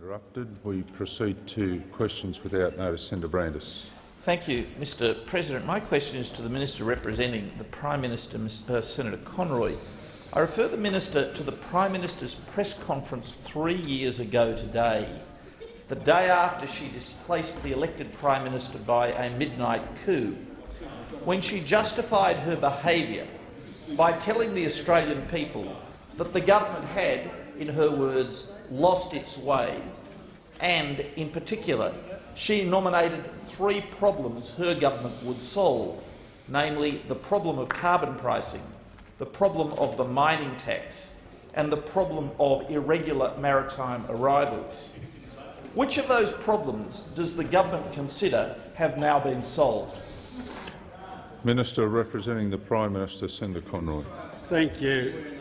Interrupted. We proceed to questions without notice. Senator Brandis. Thank you, Mr President. My question is to the Minister representing the Prime Minister, uh, Senator Conroy. I refer the Minister to the Prime Minister's press conference three years ago today, the day after she displaced the elected Prime Minister by a midnight coup, when she justified her behaviour by telling the Australian people that the government had, in her words, lost its way, and, in particular, she nominated three problems her government would solve, namely the problem of carbon pricing, the problem of the mining tax and the problem of irregular maritime arrivals. Which of those problems does the government consider have now been solved? Minister representing the Prime Minister, Senator Conroy. Thank you.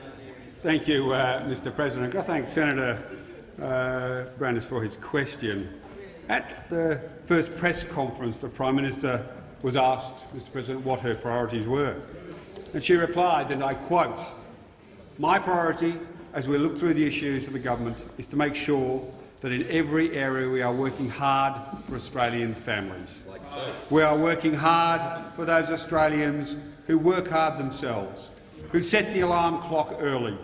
Thank you, uh, Mr President. I thank Senator uh, Brandis for his question. At the first press conference, the Prime Minister was asked, Mr President, what her priorities were. And she replied, and I quote, my priority as we look through the issues of the government is to make sure that in every area we are working hard for Australian families. We are working hard for those Australians who work hard themselves, who set the alarm clock early,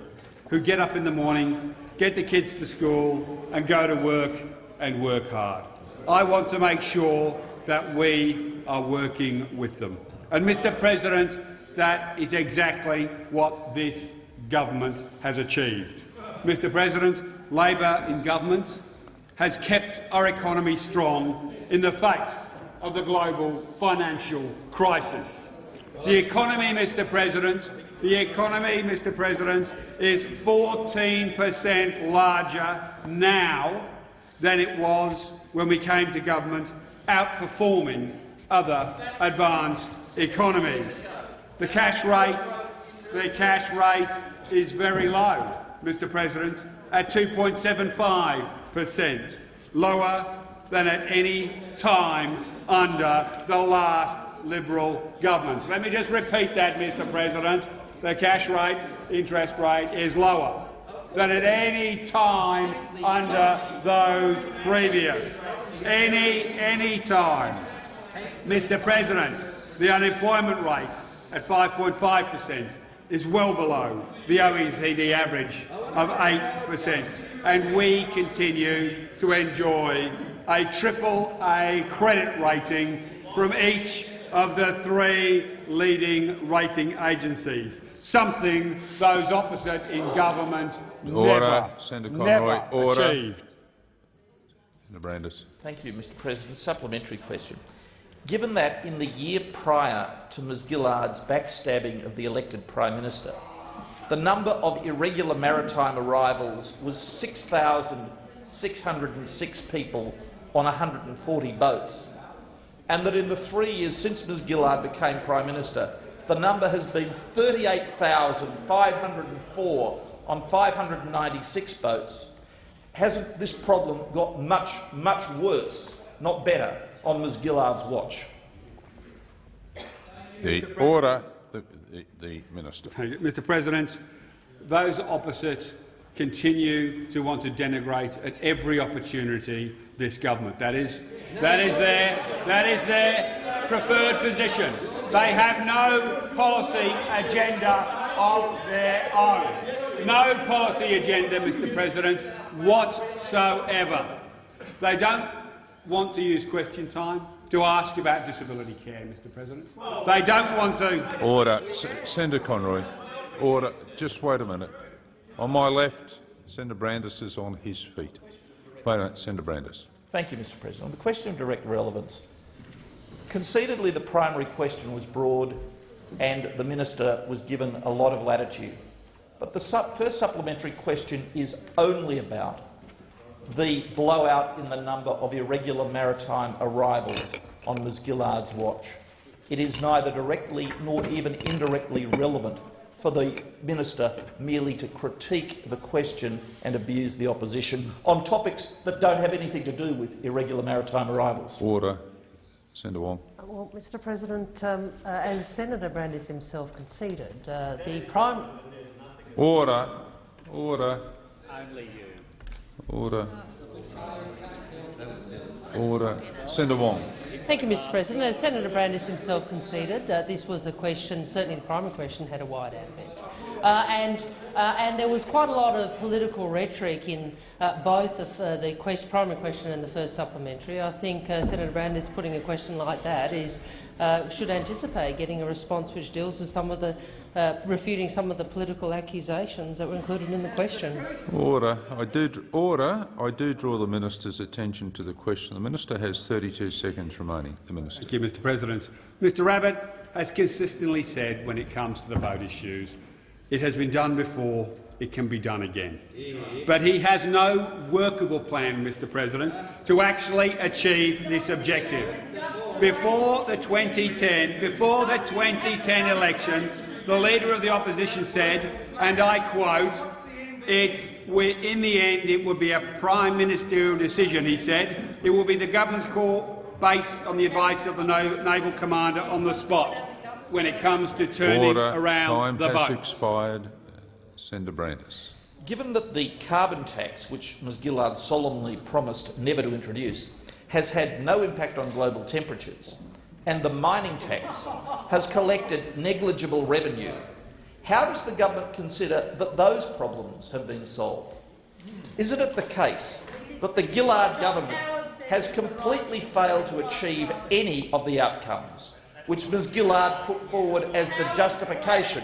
who get up in the morning, get the kids to school and go to work and work hard. I want to make sure that we are working with them. And, Mr President, that is exactly what this government has achieved. Mr President, Labor in government has kept our economy strong in the face of the global financial crisis. The economy, Mr President, the economy, Mr President, is 14 per cent larger now than it was when we came to government, outperforming other advanced economies. The cash rate, the cash rate is very low, Mr President, at 2.75 per cent, lower than at any time under the last Liberal government. Let me just repeat that, Mr President. The cash rate, interest rate, is lower than at any time under those previous. Any, any time. Mr President, the unemployment rate at 5.5 per cent is well below the OECD average of 8 per cent, and we continue to enjoy a triple-A credit rating from each of the three leading rating agencies, something those opposite in government Order. never, Senator Conroy. never Order. achieved. Senator Brandis. Thank you, Mr President. Supplementary question. Given that in the year prior to Ms Gillard's backstabbing of the elected Prime Minister, the number of irregular maritime arrivals was 6,606 people on 140 boats, and that in the three years since Ms Gillard became Prime Minister, the number has been 38,504 on 596 boats, hasn't this problem got much, much worse, not better, on Ms Gillard's watch? The order. The, the, the minister. Mr President, those opposite continue to want to denigrate at every opportunity this government. That is, that is their, that is their preferred position. They have no policy agenda of their own. No policy agenda, Mr President, whatsoever. They don't want to use question time to ask about disability care, Mr President. They don't want to. Order. S Senator Conroy. Order. Just wait a minute. On my left, Senator Brandis is on his feet. Wait a minute, Senator Brandis. Thank you, Mr President. On the question of direct relevance, concededly the primary question was broad and the minister was given a lot of latitude. But the first supplementary question is only about the blowout in the number of irregular maritime arrivals on Ms Gillard's watch. It is neither directly nor even indirectly relevant for the minister merely to critique the question and abuse the opposition on topics that don't have anything to do with irregular maritime arrivals. Order. Senator Wong. Well, Mr President, um, uh, as Senator Brandis himself conceded, uh, the Prime... Order. Order. Only you. Order. Order. Senator Wong. Thank you, Mr President. As Senator Brandis himself conceded, uh, this was a question, certainly the primary question had a wide ambit. Uh, and, uh, and there was quite a lot of political rhetoric in uh, both of, uh, the quest primary question and the first supplementary. I think uh, Senator Brandis putting a question like that is, should anticipate getting a response which deals with some of the refuting some of the political accusations that were included in the question. Order. I do order. I do draw the minister's attention to the question. The minister has 32 seconds remaining. The minister. Thank you, Mr. President. Mr. Abbott has consistently said when it comes to the vote issues it has been done before. It can be done again. But he has no workable plan, Mr President, to actually achieve this objective. Before the 2010, before the 2010 election, the Leader of the Opposition said, and I quote, it's, in the end it will be a prime ministerial decision, he said. It will be the government's call based on the advice of the naval commander on the spot when it comes to turning Order. around Time the has expired. Senator Brandis. Given that the carbon tax, which Ms Gillard solemnly promised never to introduce, has had no impact on global temperatures, and the mining tax has collected negligible revenue, how does the government consider that those problems have been solved? Isn't it the case that the Gillard government has completely failed to achieve any of the outcomes which Ms Gillard put forward as the justification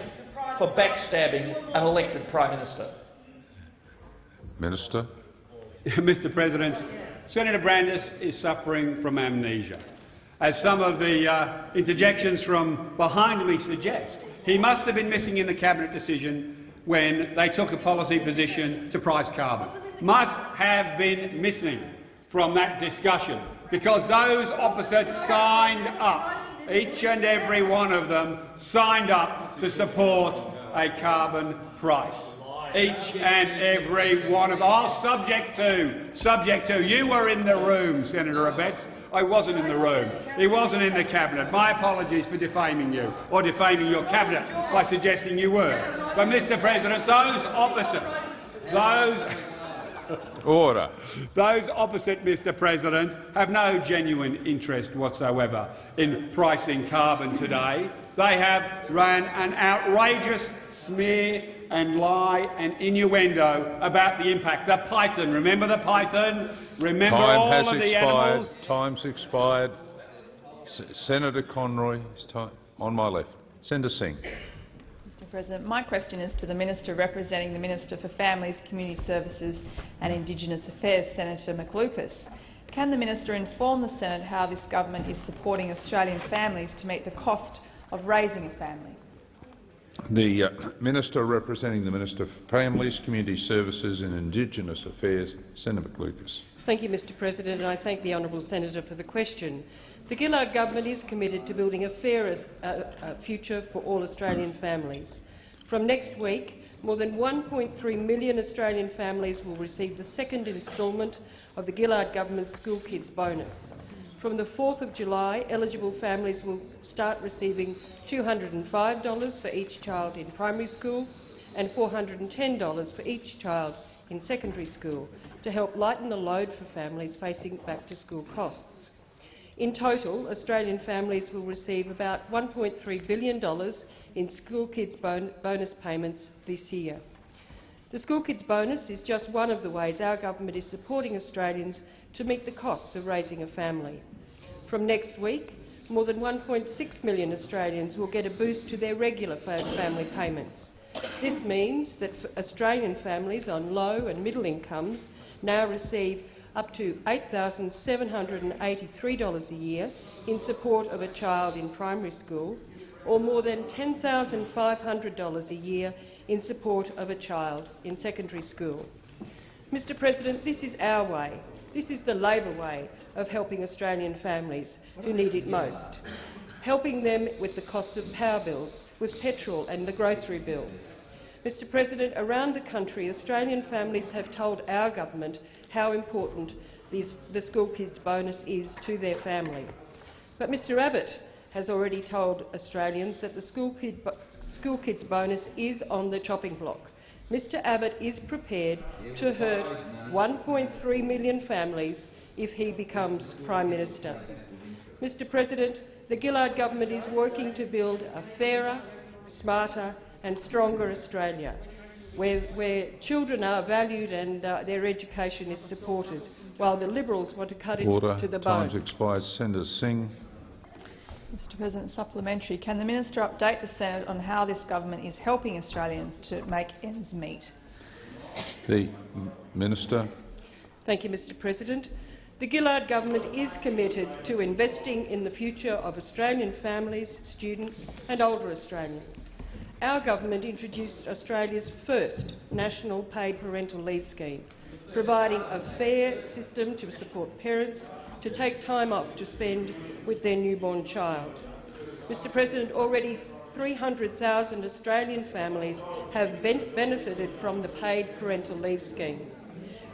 for backstabbing an elected Prime Minister? Minister. Mr President, Senator Brandis is suffering from amnesia. As some of the uh, interjections from behind me suggest, he must have been missing in the Cabinet decision when they took a policy position to price carbon. Must have been missing from that discussion because those opposites signed up each and every one of them signed up to support a carbon price. Each and every one of them. Oh, subject to, subject to. You were in the room, Senator Abetz. I wasn't in the room. He wasn't in the cabinet. My apologies for defaming you, or defaming your cabinet by suggesting you were. But, Mr President, those opposite, those Order. Those opposite Mr President have no genuine interest whatsoever in pricing carbon today. They have run an outrageous smear and lie and innuendo about the impact. The python, remember the python? Remember Time all has of the expired. animals? Time's expired. S Senator Conroy, on my left. Senator Singh. Mr President. My question is to the Minister representing the Minister for Families, Community Services and Indigenous Affairs, Senator McLucas. Can the minister inform the Senate how this government is supporting Australian families to meet the cost of raising a family? The uh, Minister representing the Minister for Families, Community Services and Indigenous Affairs, Senator McLucas. Thank you, Mr President, and I thank the honourable senator for the question. The Gillard government is committed to building a fairer uh, uh, future for all Australian families. From next week, more than 1.3 million Australian families will receive the second instalment of the Gillard government's School Kids bonus. From the 4th of July, eligible families will start receiving $205 for each child in primary school and $410 for each child in secondary school to help lighten the load for families facing back-to-school costs. In total, Australian families will receive about $1.3 billion in School Kids bon bonus payments this year. The School Kids bonus is just one of the ways our government is supporting Australians to meet the costs of raising a family. From next week, more than 1.6 million Australians will get a boost to their regular family payments. This means that Australian families on low and middle incomes now receive up to $8,783 a year in support of a child in primary school, or more than $10,500 a year in support of a child in secondary school. Mr President, this is our way. This is the Labor way of helping Australian families who need it most, helping them with the costs of power bills, with petrol and the grocery bill. Mr President, around the country, Australian families have told our government how important these, the school kids bonus is to their family. But Mr Abbott has already told Australians that the school, kid, school kids bonus is on the chopping block. Mr Abbott is prepared to hurt 1.3 million families if he becomes Prime Minister. Mr President, the Gillard government is working to build a fairer, smarter and stronger Australia, where, where children are valued and uh, their education is supported, while the Liberals want to cut it Order. to the bone. Time's expired. Senator Singh. Mr President, supplementary. Can the minister update the Senate on how this government is helping Australians to make ends meet? The Minister. Thank you, Mr President. The Gillard government is committed to investing in the future of Australian families, students and older Australians. Our government introduced Australia's first national paid parental leave scheme, providing a fair system to support parents to take time off to spend with their newborn child. Mr President, already 300,000 Australian families have ben benefited from the paid parental leave scheme.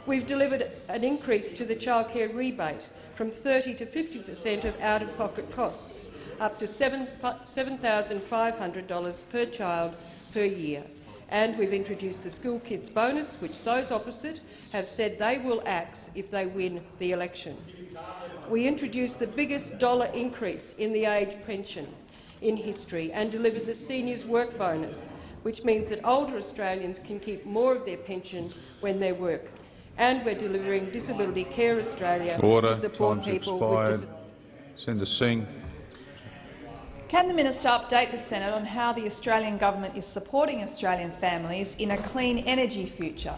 We've delivered an increase to the childcare rebate from 30 to 50 per cent of out-of-pocket costs, up to $7,500 per child per year. And we've introduced the School Kids bonus, which those opposite have said they will axe if they win the election. We introduced the biggest dollar increase in the age pension in history and delivered the Seniors Work Bonus, which means that older Australians can keep more of their pension when they work. And we're delivering Disability Care Australia Order. to support Time's people with expired. disabilities. Senator Singh. Can the minister update the Senate on how the Australian government is supporting Australian families in a clean energy future?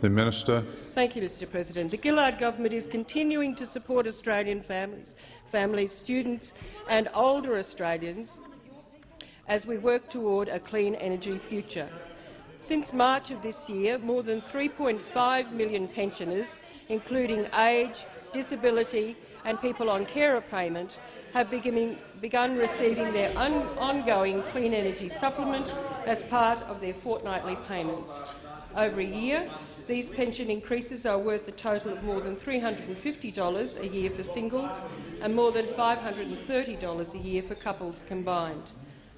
The Minister. Thank you, Mr President. The Gillard government is continuing to support Australian families, families, students and older Australians as we work toward a clean energy future. Since March of this year, more than 3.5 million pensioners, including age, disability and people on carer payment, have begun receiving their ongoing clean energy supplement as part of their fortnightly payments. Over a year, these pension increases are worth a total of more than $350 a year for singles and more than $530 a year for couples combined.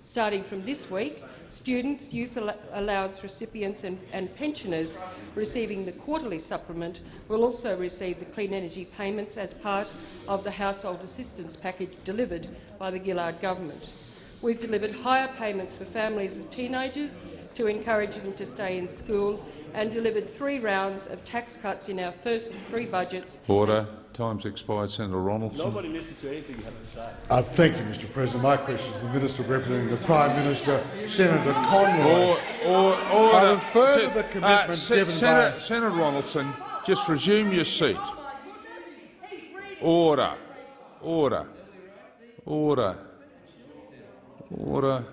Starting from this week, students, youth al allowance recipients and, and pensioners receiving the quarterly supplement will also receive the clean energy payments as part of the household assistance package delivered by the Gillard government. We've delivered higher payments for families with teenagers to encourage them to stay in school and delivered three rounds of tax cuts in our first three budgets. Order. Time's expired. Senator Ronaldson. Nobody listens to anything you have to say. Uh, thank you, Mr President. My question is to the Minister representing the Prime Minister, Senator Conroy. Or, or, order. I refer to T- the commitment Se- given Senator, by- Senator Ronaldson, just resume your seat. Order. Order. Order. Order.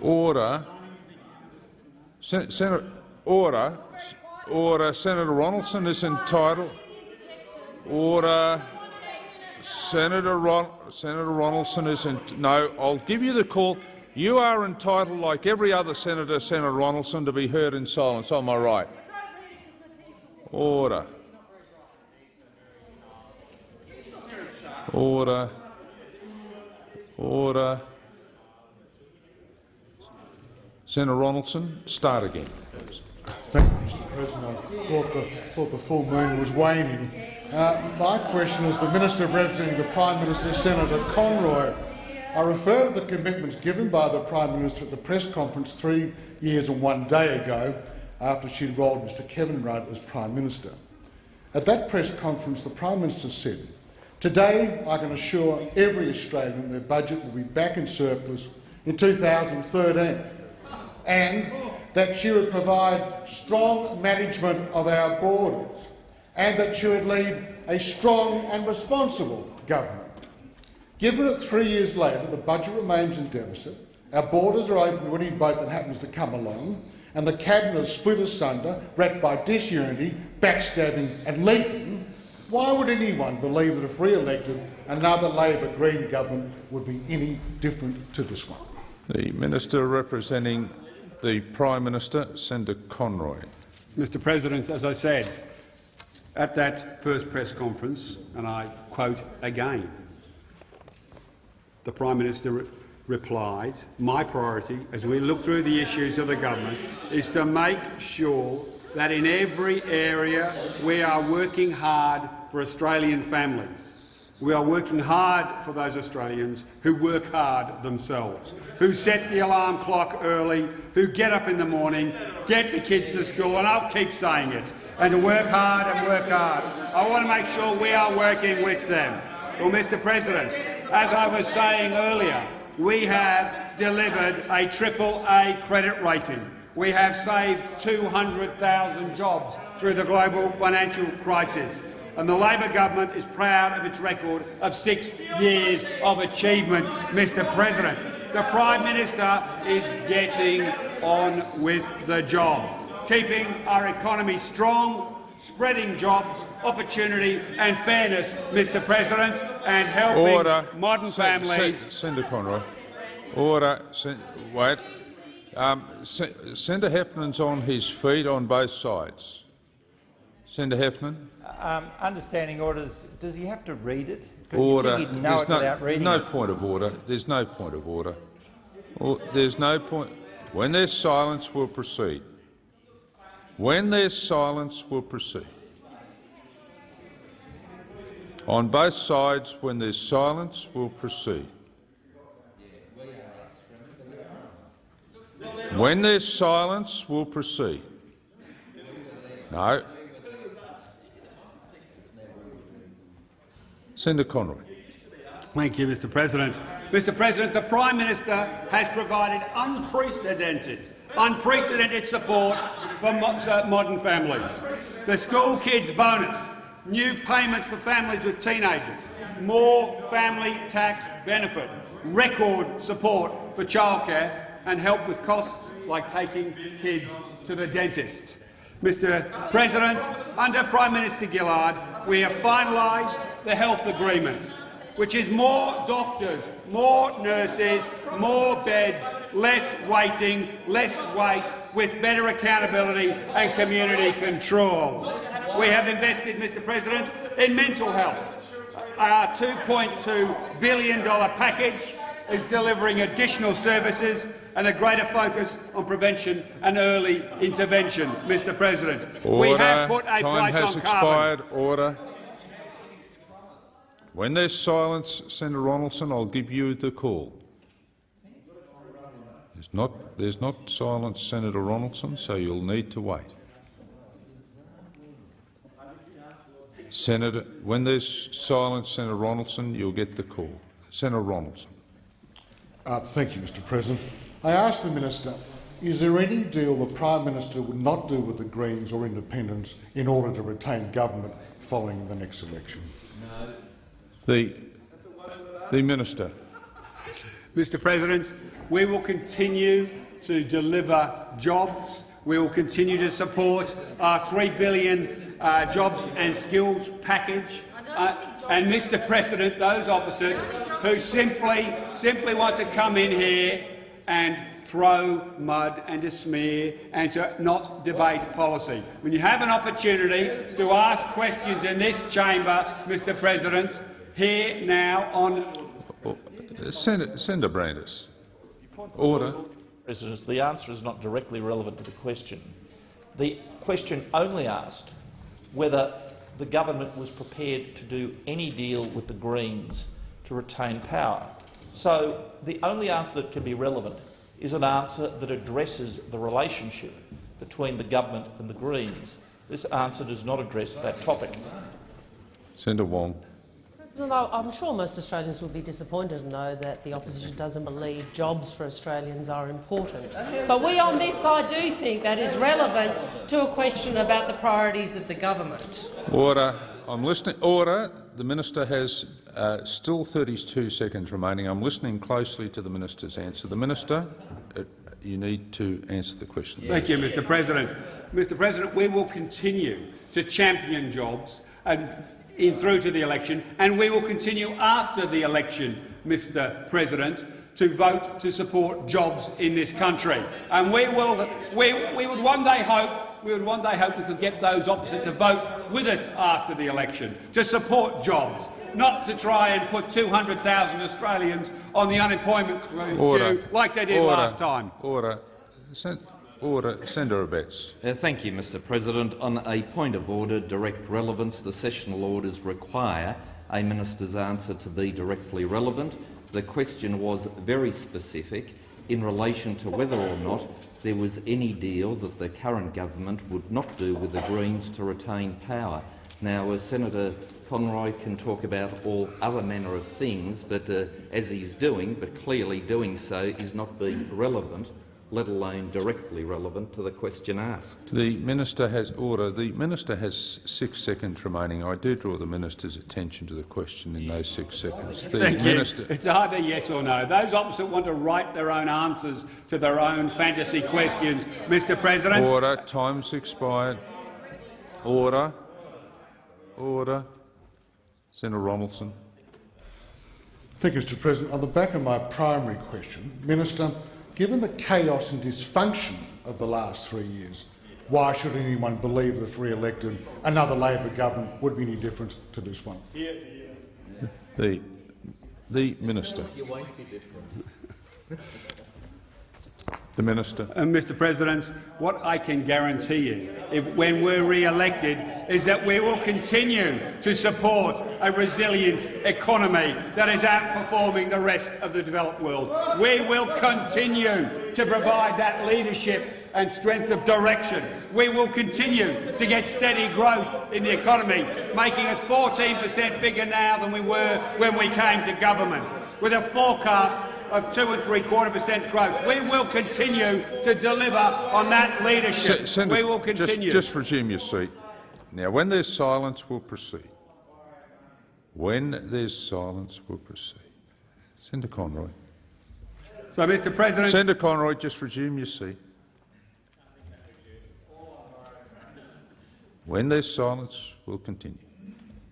Order. Sen Senator, order. Order. Senator Ronaldson is entitled. Order. Senator Ron Senator Ronaldson is in no. I'll give you the call. You are entitled, like every other senator, Senator Ronaldson, to be heard in silence. Am I right? Order. Order. Order. Senator Ronaldson, start again. Thank you, Mr President. I thought the, thought the full moon was waning. Uh, my question is the Minister representing the Prime Minister, Senator Conroy. I refer to the commitments given by the Prime Minister at the press conference three years and one day ago after she enrolled Mr Kevin Rudd as Prime Minister. At that press conference, the Prime Minister said, Today I can assure every Australian their budget will be back in surplus in 2013 and that she would provide strong management of our borders and that she would lead a strong and responsible government. Given that three years later the budget remains in deficit, our borders are open to any boat that happens to come along, and the cabinet is split asunder, wrecked by disunity, backstabbing and leaking, why would anyone believe that if re-elected, another Labor Green government would be any different to this one? The Minister representing the Prime Minister, Senator Conroy. Mr President, as I said at that first press conference, and I quote again, the Prime Minister replied, my priority as we look through the issues of the government is to make sure that in every area we are working hard for Australian families. We are working hard for those Australians who work hard themselves, who set the alarm clock early, who get up in the morning, get the kids to school, and I'll keep saying it, and to work hard and work hard. I want to make sure we are working with them. Well, Mr President, as I was saying earlier, we have delivered a triple A credit rating. We have saved 200,000 jobs through the global financial crisis and the Labor government is proud of its record of six years of achievement, Mr President. The Prime Minister is getting on with the job, keeping our economy strong, spreading jobs, opportunity and fairness, Mr President, and helping Order. modern Sen- families. Sen- Senator Conroy. Order. Sen- wait. Um, Sen- Senator Heffernan on his feet on both sides. Senator Heffernan. Um, understanding orders, does he have to read it? Order. There's it no, no it? point of order. There's no point of order. Or- There's no point. When there's silence, we'll proceed. When there's silence, we'll proceed. On both sides, when there's silence, we'll proceed. When there's silence, we'll proceed. No. Senator Conroy. Thank you, Mr President. Mr President, the Prime Minister has provided unprecedented, unprecedented support for uh, modern families. The school kids bonus, new payments for families with teenagers, more family tax benefit, record support for childcare and help with costs like taking kids to the dentist. Mr President, under Prime Minister Gillard, we have finalised the health agreement, which is more doctors, more nurses, more beds, less waiting, less waste, with better accountability and community control. We have invested, Mr President, in mental health. Our $2.2 billion package is delivering additional services and a greater focus on prevention and early intervention, Mr President. Order. We have put a Time price has on carbon. expired. Order. When there's silence, Senator Ronaldson, I'll give you the call. There's not, there's not silence, Senator Ronaldson, so you'll need to wait. Senator, when there's silence, Senator Ronaldson, you'll get the call. Senator Ronaldson. Uh, thank you, Mr President. I ask the minister, is there any deal the Prime Minister would not do with the Greens or independents in order to retain government following the next election? No. The, the Minister. Mr President, we will continue to deliver jobs. We will continue to support our 3 billion uh, jobs and skills package. Uh, and, Mr President, those opposite who simply, simply want to come in here and throw mud and to smear and to not debate policy. When you have an opportunity to ask questions in this chamber, Mr President, here now on uh, Senator, Senator Brandis. Order. President, the answer is not directly relevant to the question. The question only asked whether the government was prepared to do any deal with the Greens to retain power. So the only answer that can be relevant is an answer that addresses the relationship between the government and the Greens. This answer does not address that topic. Senator Wong. President, I- I'm sure most Australians will be disappointed to know that the opposition doesn't believe jobs for Australians are important. But we on this side do think that is relevant to a question about the priorities of the government. Order. I'm listening. Order. The minister has uh, still 32 seconds remaining. I'm listening closely to the minister's answer. The minister, uh, you need to answer the question. Thank you, Mr President. Mr President, we will continue to champion jobs and in, through to the election, and we will continue after the election, Mr President, to vote to support jobs in this country. And we, will, we, we would one day hope we would one day hope we could get those opposite to vote with us after the election, to support jobs, not to try and put 200,000 Australians on the unemployment Order. queue like they did Order. last time. Order. Sen order. Senator Abetz. Uh, thank you, Mr President. On a point of order, direct relevance, the sessional orders require a minister's answer to be directly relevant. The question was very specific in relation to whether or not there was any deal that the current government would not do with the Greens to retain power. Now, uh, Senator Conroy can talk about all other manner of things, but uh, as he's doing, but clearly doing so is not being relevant, let alone directly relevant to the question asked. The minister has order. The minister has six seconds remaining. I do draw the minister's attention to the question in those six seconds. The Thank minister. you. It's either yes or no. Those opposite want to write their own answers to their own fantasy questions, Mr President. Order. Time's expired. Order. Order. Senator Ronaldson. Thank you, Mr President. On the back of my primary question, Minister, given the chaos and dysfunction of the last three years, why should anyone believe that if re-elected, another Labor government would be any different to this one? The, the minister. The minister. Uh, Mr President, what I can guarantee you, if, when we're re-elected, is that we will continue to support a resilient economy that is outperforming the rest of the developed world. We will continue to provide that leadership and strength of direction. We will continue to get steady growth in the economy, making us 14 per cent bigger now than we were when we came to government, with a forecast of two and three quarter percent growth. We will continue to deliver on that leadership. Se- Senator, we will just, continue. just resume your seat. Now, when there's silence, we'll proceed. When there's silence, we'll proceed. Senator Conroy. so, Mr President, Senator Conroy, just resume your seat. When there's silence, we'll continue.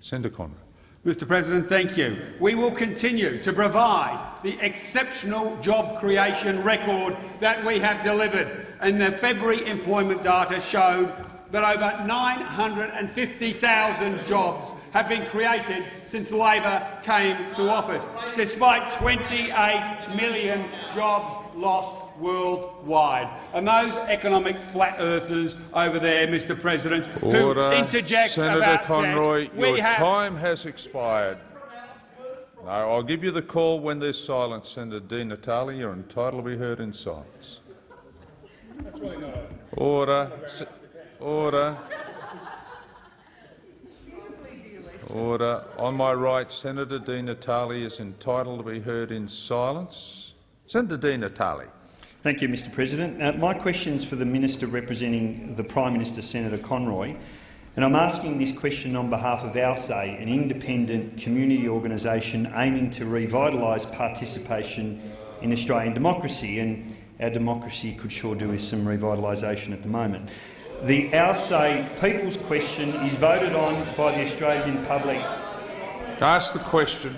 Senator Conroy. Mr President, thank you. We will continue to provide the exceptional job creation record that we have delivered. And the February employment data showed that over 950,000 jobs have been created since Labor came to office, despite 28 million jobs lost worldwide. And those economic flat earthers over there, Mr President, Order. who interject Senator about Conroy, we your have time has expired. No, I'll give you the call when there's silence. Senator Di Natale, you're entitled to be heard in silence. Order. Order. Order. On my right, Senator Di Natale is entitled to be heard in silence. Senator Di Natale. Thank you, Mr President. My question is for the Minister representing the Prime Minister, Senator Conroy, and I'm asking this question on behalf of Our Say, an independent community organisation aiming to revitalise participation in Australian democracy, and our democracy could sure do with some revitalisation at the moment. The Our Say People's Question is voted on by the Australian public Ask the question.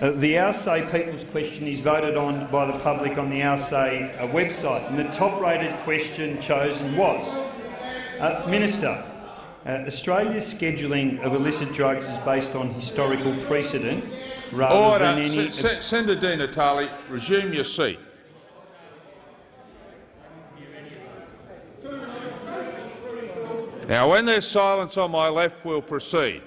Uh, the Our Say People's Question is voted on by the public on the Our Say uh, website, and the top-rated question chosen was uh, Minister. Uh, Australia's scheduling of illicit drugs is based on historical precedent rather than any. Se Se Senator Di Natale, resume your seat. Now, when there's silence on my left, we'll proceed.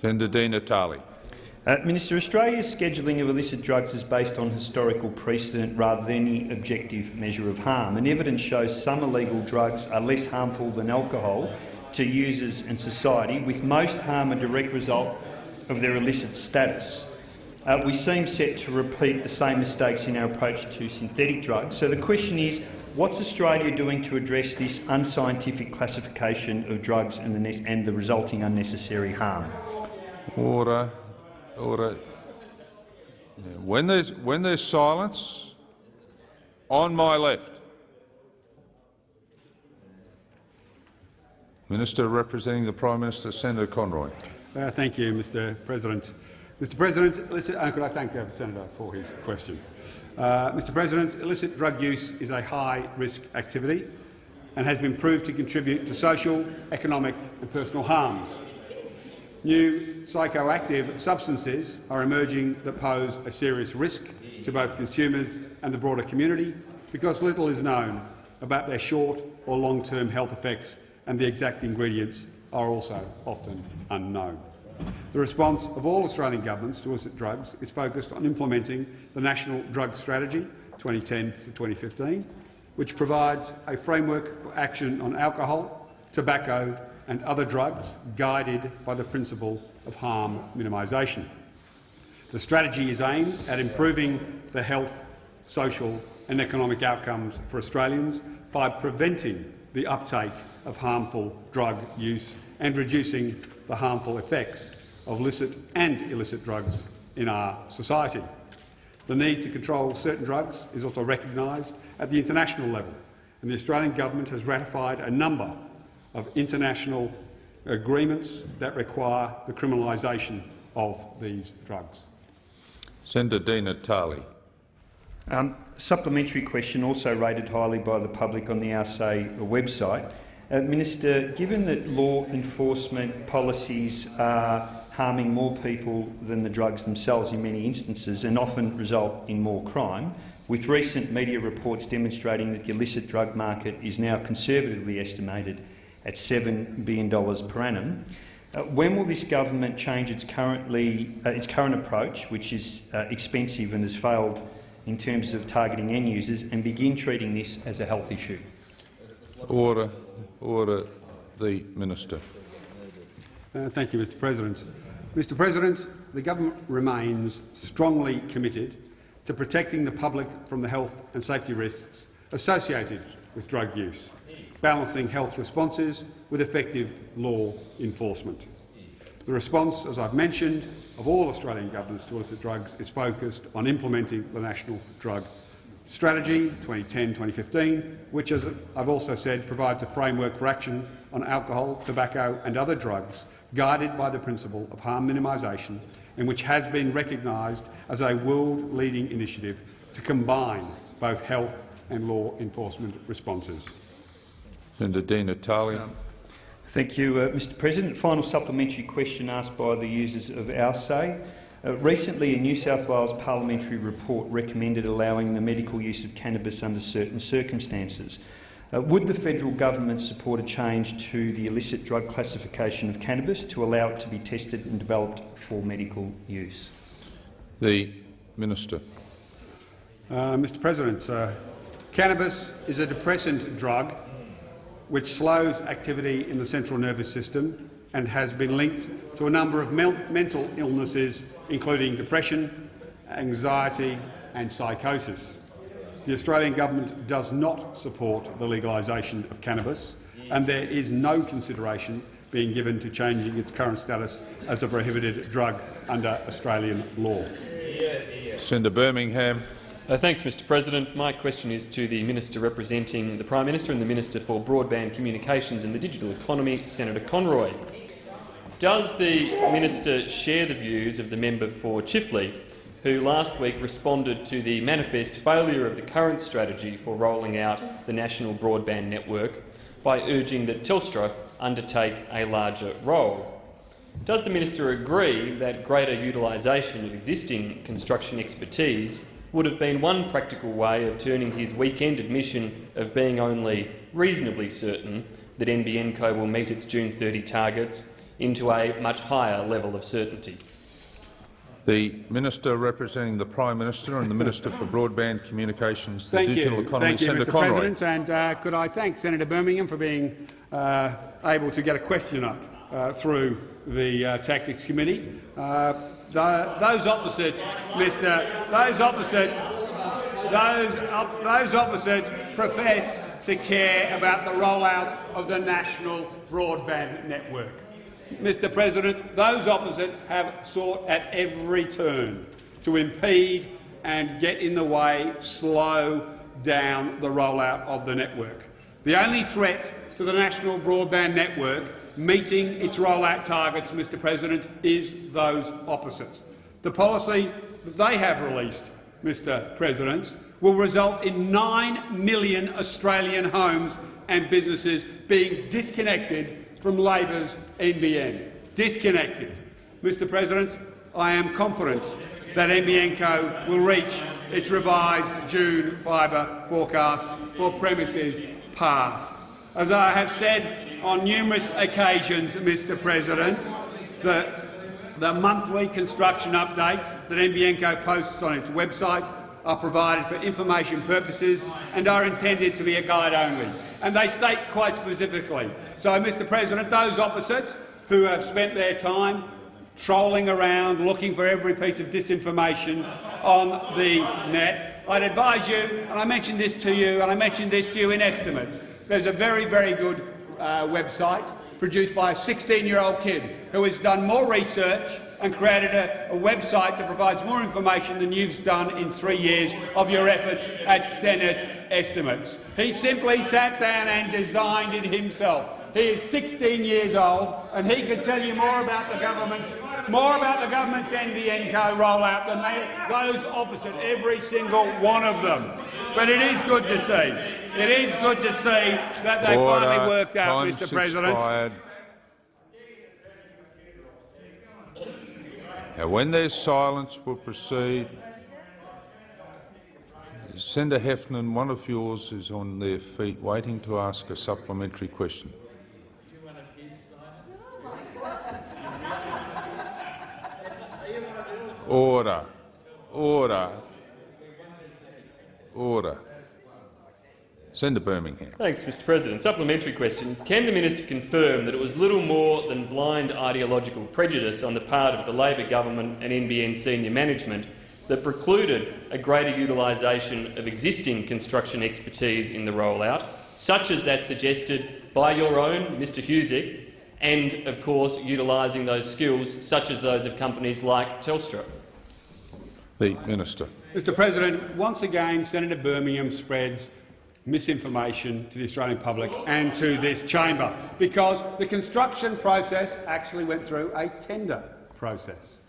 Senator Di. Uh, Minister, Australia's scheduling of illicit drugs is based on historical precedent rather than any objective measure of harm, and evidence shows some illegal drugs are less harmful than alcohol to users and society, with most harm a direct result of their illicit status. Uh, we seem set to repeat the same mistakes in our approach to synthetic drugs. So the question is, what's Australia doing to address this unscientific classification of drugs and the, and the resulting unnecessary harm? Order. Order. When there's, when there's silence, on my left. Minister representing the Prime Minister, Senator Conroy. Uh, thank you, Mr President. Mr President, illicit, and could I thank the senator for his question. Uh, Mr President, illicit drug use is a high-risk activity and has been proved to contribute to social, economic and personal harms. New psychoactive substances are emerging that pose a serious risk to both consumers and the broader community because little is known about their short or long-term health effects and the exact ingredients are also often unknown. The response of all Australian governments to illicit drugs is focused on implementing the National Drug Strategy 2010 to 2015, which provides a framework for action on alcohol, tobacco and other drugs guided by the principle of harm minimisation. The strategy is aimed at improving the health, social and economic outcomes for Australians by preventing the uptake of harmful drug use and reducing the harmful effects of licit and illicit drugs in our society. The need to control certain drugs is also recognised at the international level, and the Australian government has ratified a number of international agreements that require the criminalisation of these drugs. Senator Di Natale. Um, supplementary question also rated highly by the public on the Our Say website. Uh, Minister, given that law enforcement policies are harming more people than the drugs themselves in many instances and often result in more crime, with recent media reports demonstrating that the illicit drug market is now conservatively estimated at $7 billion per annum, uh, when will this government change its, currently, uh, its current approach, which is uh, expensive and has failed in terms of targeting end users, and begin treating this as a health issue? Order. Order. The Minister. Uh, thank you, Mr President. Mr President, the government remains strongly committed to protecting the public from the health and safety risks associated with drug use, balancing health responses with effective law enforcement. The response, as I've mentioned, of all Australian governments to illicit drugs is focused on implementing the National Drug Strategy 2010-2015, which, as I've also said, provides a framework for action on alcohol, tobacco and other drugs, guided by the principle of harm minimisation, and which has been recognised as a world-leading initiative to combine both health and law enforcement responses. Senator Di Natale. Um, thank you, uh, Mr President. Final supplementary question asked by the users of Our Say. Uh, recently, a New South Wales parliamentary report recommended allowing the medical use of cannabis under certain circumstances. Uh, would the federal government support a change to the illicit drug classification of cannabis to allow it to be tested and developed for medical use? The Minister. Uh, Mr President, uh, cannabis is a depressant drug which slows activity in the central nervous system and has been linked to a number of mental illnesses including depression, anxiety and psychosis. The Australian government does not support the legalisation of cannabis and there is no consideration being given to changing its current status as a prohibited drug under Australian law. Senator Birmingham. Uh, thanks, Mr President. My question is to the Minister representing the Prime Minister and the Minister for Broadband Communications and the Digital Economy, Senator Conroy. Does the minister share the views of the member for Chifley, who last week responded to the manifest failure of the current strategy for rolling out the national broadband network by urging that Telstra undertake a larger role? Does the minister agree that greater utilisation of existing construction expertise would have been one practical way of turning his weekend admission of being only reasonably certain that NBN Co will meet its June 30 targets into a much higher level of certainty. The Minister representing the Prime Minister and the Minister for Broadband Communications, the thank Digital you. Economy, thank you, Mr. Conroy. President, and uh, could I thank Senator Birmingham for being uh, able to get a question up uh, through the uh, Tactics Committee. Those opposite, Mr. Those opposite, those, op those opposite profess to care about the rollout of the national broadband network. Mr President, those opposite have sought at every turn to impede and get in the way, slow down the rollout of the network. The only threat to the national broadband network meeting its rollout targets, Mr President, is those opposite. The policy that they have released, Mr President, will result in 9 million Australian homes and businesses being disconnected from Labor's NBN. Disconnected. Mr President, I am confident that NBN Co will reach its revised June fibre forecast for premises passed. As I have said on numerous occasions, Mr President, the, the monthly construction updates that NBN Co posts on its website are provided for information purposes and are intended to be a guide only. And they state quite specifically. So, Mr President, those opposite who have spent their time trolling around looking for every piece of disinformation on the net, I'd advise you, and I mentioned this to you, and I mentioned this to you in estimates, there's a very, very good uh, website produced by a 16-year-old kid who has done more research and created a, a, website that provides more information than you've done in three years of your efforts at Senate estimates. He simply sat down and designed it himself. He is 16 years old, and he can tell you more about the government's more about the government's NBN Co rollout than they, those opposite, every single one of them. But it is good to see. It is good to see that they Order. finally worked out, Time's Mr. President. Expired. Now, when there's silence, we'll proceed. Senator Heffernan, one of yours is on their feet waiting to ask a supplementary question. Order. Order. Order. Senator Birmingham. Thanks, Mr President. Supplementary question. Can the minister confirm that it was little more than blind ideological prejudice on the part of the Labor government and NBN senior management that precluded a greater utilisation of existing construction expertise in the rollout, such as that suggested by your own Mr Husic, and, of course, utilising those skills, such as those of companies like Telstra? The Minister. Mr President, once again Senator Birmingham spreads misinformation to the Australian public and to this chamber, because the construction process actually went through a tender process.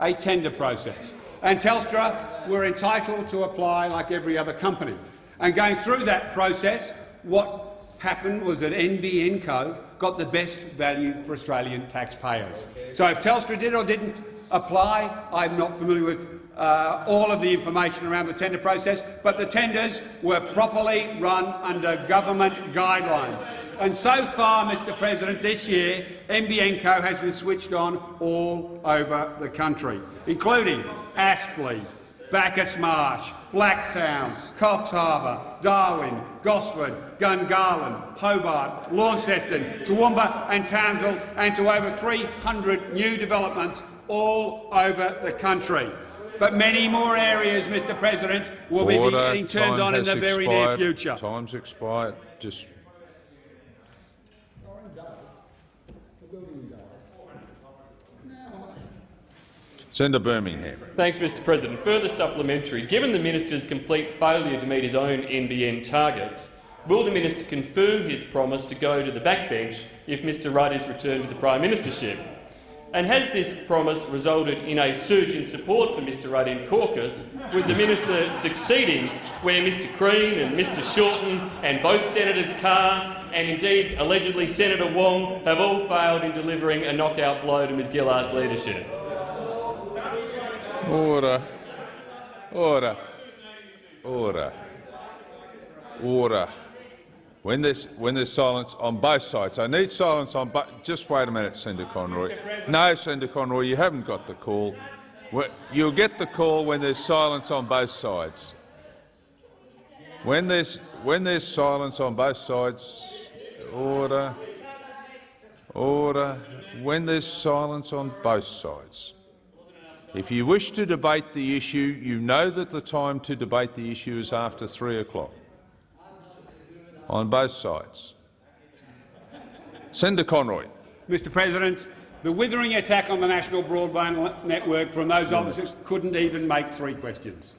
A tender process. And Telstra were entitled to apply like every other company. And going through that process, what happened was that NBN Co got the best value for Australian taxpayers. So if Telstra did or didn't apply, I'm not familiar with uh, all of the information around the tender process, but the tenders were properly run under government guidelines. And so far, Mr President, this year, NBN Co has been switched on all over the country, including Aspley, Bacchus Marsh, Blacktown, Coffs Harbour, Darwin, Gosford, Gungahlin, Hobart, Launceston, Toowoomba and Townsville, and to over 300 new developments all over the country. But many more areas, Mr President, will Order. be getting turned Time on in the very near future. Time's expired. Just Senator Birmingham. Thanks, Mr President. Further supplementary. Given the minister's complete failure to meet his own NBN targets, will the minister confirm his promise to go to the backbench if Mr Rudd is returned to the prime ministership? And has this promise resulted in a surge in support for Mr Rudd in caucus, with the minister succeeding where Mr Crean and Mr Shorten and both Senators Carr and indeed allegedly Senator Wong have all failed in delivering a knockout blow to Ms Gillard's leadership? Order. Order. Order. Order. When there's, when there's silence on both sides, I need silence on both. Just wait a minute, Senator Conroy. No, Senator Conroy, you haven't got the call. You'll get the call when there's silence on both sides. When there's, when there's silence on both sides, order, order. When there's silence on both sides. If you wish to debate the issue, you know that the time to debate the issue is after three o'clock on both sides. Senator Conroy. Mr President, the withering attack on the national broadband network from those hmm. opposites couldn't even make three questions.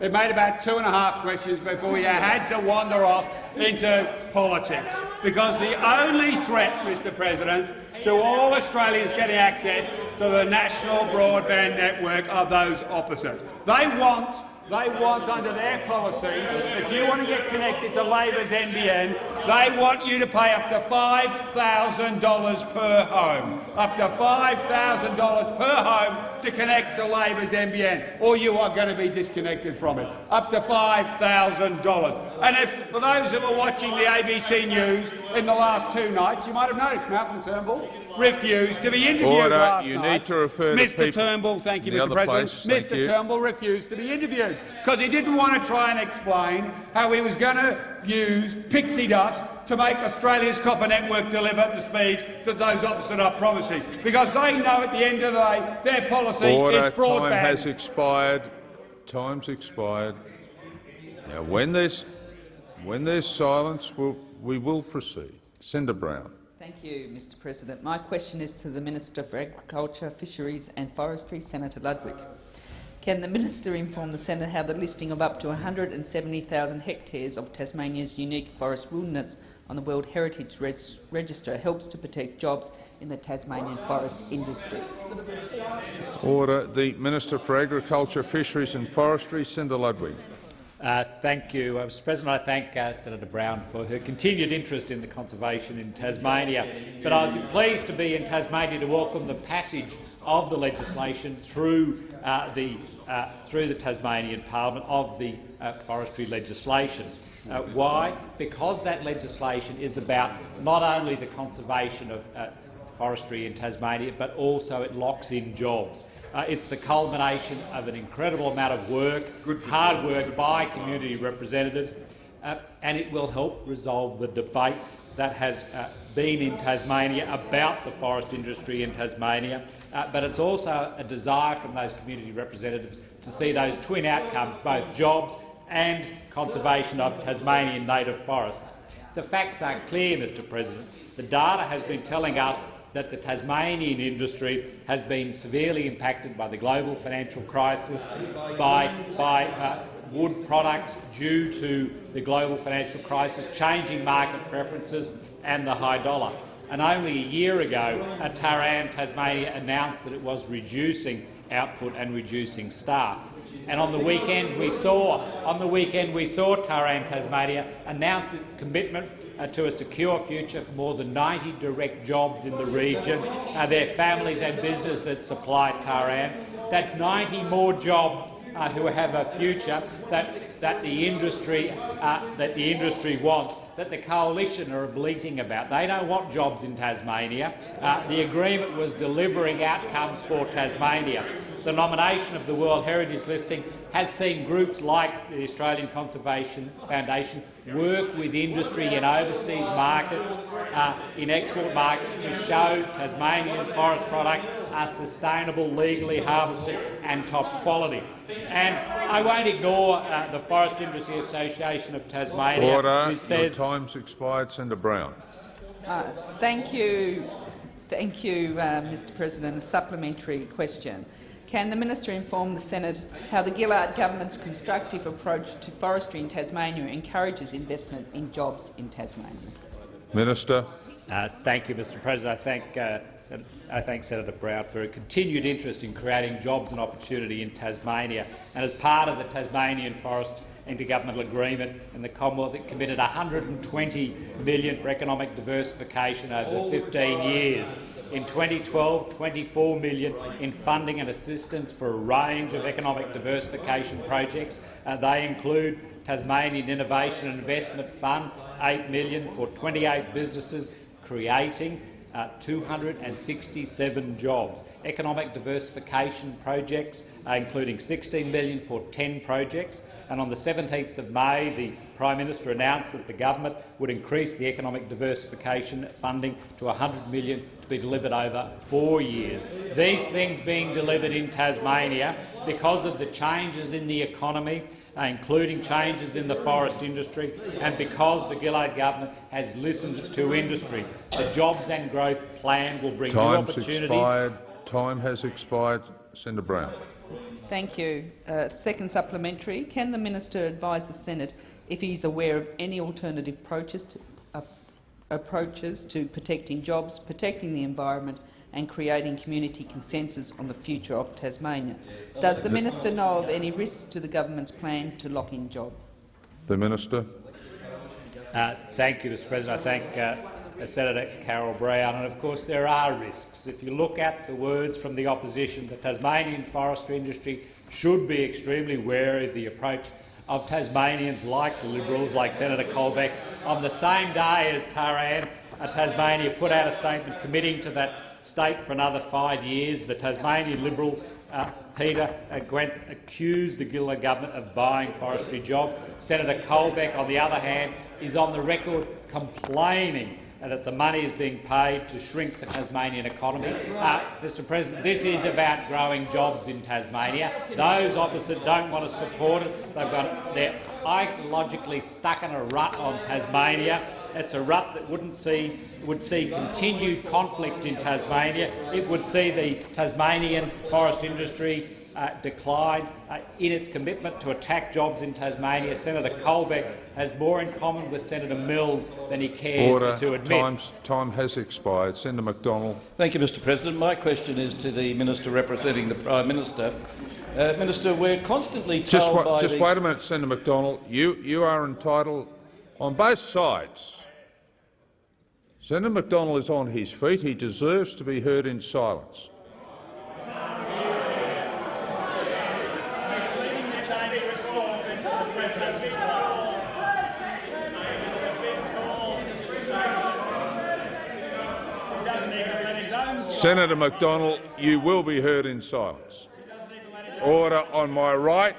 It made about two and a half questions before you had to wander off into politics. Because the only threat, Mr President, to all Australians getting access to the national broadband network are those opposite. They want they want, under their policy, if you want to get connected to Labor's NBN, they want you to pay up to $5,000 per home, up to $5,000 per home to connect to Labor's NBN, or you are going to be disconnected from it, up to $5,000. And if, for those that were watching the ABC News in the last two nights, you might have noticed Malcolm Turnbull refused to be interviewed Order. last You night. need to refer to Mr people Turnbull, thank you, Mr President. place. Mr you. Turnbull refused to be interviewed because he didn't want to try and explain how he was going to use pixie dust to make Australia's copper network deliver the speeds that those opposite are promising, because they know at the end of the day their policy Order. is fraud Time banned. has expired. Time's expired. Now, when there's when there's silence, we'll, we will proceed. Senator Brown. Thank you, Mr President. My question is to the Minister for Agriculture, Fisheries and Forestry, Senator Ludwig. Can the minister inform the Senate how the listing of up to 170,000 hectares of Tasmania's unique forest wilderness on the World Heritage Register helps to protect jobs in the Tasmanian forest industry? Order. The Minister for Agriculture, Fisheries and Forestry, Senator Ludwig. Uh, thank you, uh, Mr President. I thank uh, Senator Brown for her continued interest in the conservation in Tasmania. But I was pleased to be in Tasmania to welcome the passage of the legislation through uh, the uh, through the Tasmanian Parliament of the uh, forestry legislation. Why? Because that legislation is about not only the conservation of forestry in Tasmania, but also it locks in jobs. Uh, it's the culmination of an incredible amount of work, hard work by community representatives, uh, and it will help resolve the debate that has uh, been in Tasmania about the forest industry in Tasmania. Uh, but it's also a desire from those community representatives to see those twin outcomes, both jobs and conservation of Tasmanian native forests. The facts are clear, Mr President. The data has been telling us that the Tasmanian industry has been severely impacted by the global financial crisis, by, by uh, wood products due to the global financial crisis, changing market preferences and the high dollar. And only a year ago, uh, Ta Ann, Tasmania announced that it was reducing output and reducing staff. And on the weekend, we saw on the weekend we saw Ta Ann Tasmania announce its commitment uh, to a secure future for more than 90 direct jobs in the region. Uh, their families and business that supply Ta Ann. That's 90 more jobs uh, who have a future that that the industry uh, that the industry wants. That the coalition are bleating about. They don't want jobs in Tasmania. Uh, the agreement was delivering outcomes for Tasmania. The nomination of the World Heritage listing has seen groups like the Australian Conservation Foundation work with industry in overseas markets, uh, in export markets, to show Tasmanian forest products are sustainable, legally harvested and top quality. And I won't ignore uh, the Forest Industry Association of Tasmania, Order. who Your says time's expired. Senator Brown. Uh, thank you, thank you, uh, Mr President. A supplementary question. Can the minister inform the Senate how the Gillard government's constructive approach to forestry in Tasmania encourages investment in jobs in Tasmania? Minister. Uh, thank you, Mr President. I thank, uh, Sen I thank Senator Brown for a continued interest in creating jobs and opportunity in Tasmania. And as part of the Tasmanian Forest Intergovernmental Agreement and the Commonwealth, it committed 120 million for economic diversification over 15 years. In 2012, $24 million in funding and assistance for a range of economic diversification projects. Uh, they include Tasmanian Innovation and Investment Fund, 8 million for 28 businesses, creating uh, 267 jobs. Economic diversification projects, uh, including 16 million for 10 projects. And on the 17th of May, the Prime Minister announced that the government would increase the economic diversification funding to 100 million to be delivered over four years. These things being delivered in Tasmania because of the changes in the economy, including changes in the forest industry, and because the Gillard government has listened to industry. The Jobs and Growth Plan will bring new Time's opportunities. expired. Time has expired. Senator Brown. Thank you. Uh, second supplementary. Can the minister advise the Senate if he is aware of any alternative approaches to, uh, approaches to protecting jobs, protecting the environment and creating community consensus on the future of Tasmania? Does the minister know of any risks to the government's plan to lock in jobs? The Minister. Uh, thank you, Mr President. I thank uh, Senator Carol Brown. And of course there are risks. If you look at the words from the opposition, the Tasmanian forestry industry should be extremely wary of the approach of Tasmanians like the Liberals, like Senator Colbeck. On the same day as Ta Ann, Tasmania put out a statement committing to that state for another five years. The Tasmanian Liberal uh, Peter uh, Gutwein accused the Gillard government of buying forestry jobs. Senator Colbeck, on the other hand, is on the record complaining that the money is being paid to shrink the Tasmanian economy. Uh, Mr President, this is about growing jobs in Tasmania. Those opposite don't want to support it. They've got, they're ideologically stuck in a rut on Tasmania. It's a rut that wouldn't see, would see continued conflict in Tasmania. It would see the Tasmanian forest industry uh, decline uh, in its commitment to attack jobs in Tasmania. Senator Colbeck has more in common with Senator Milne than he cares Order. to admit. Time's, time has expired. Senator Macdonald. Thank you, Mr President. My question is to the Minister representing the Prime Minister. Uh, Minister, we're constantly told Just, wa by just the— wait a minute, Senator Macdonald. You, you are entitled on both sides. Senator Macdonald is on his feet. He deserves to be heard in silence. Senator Macdonald, you will be heard in silence. Order on my right.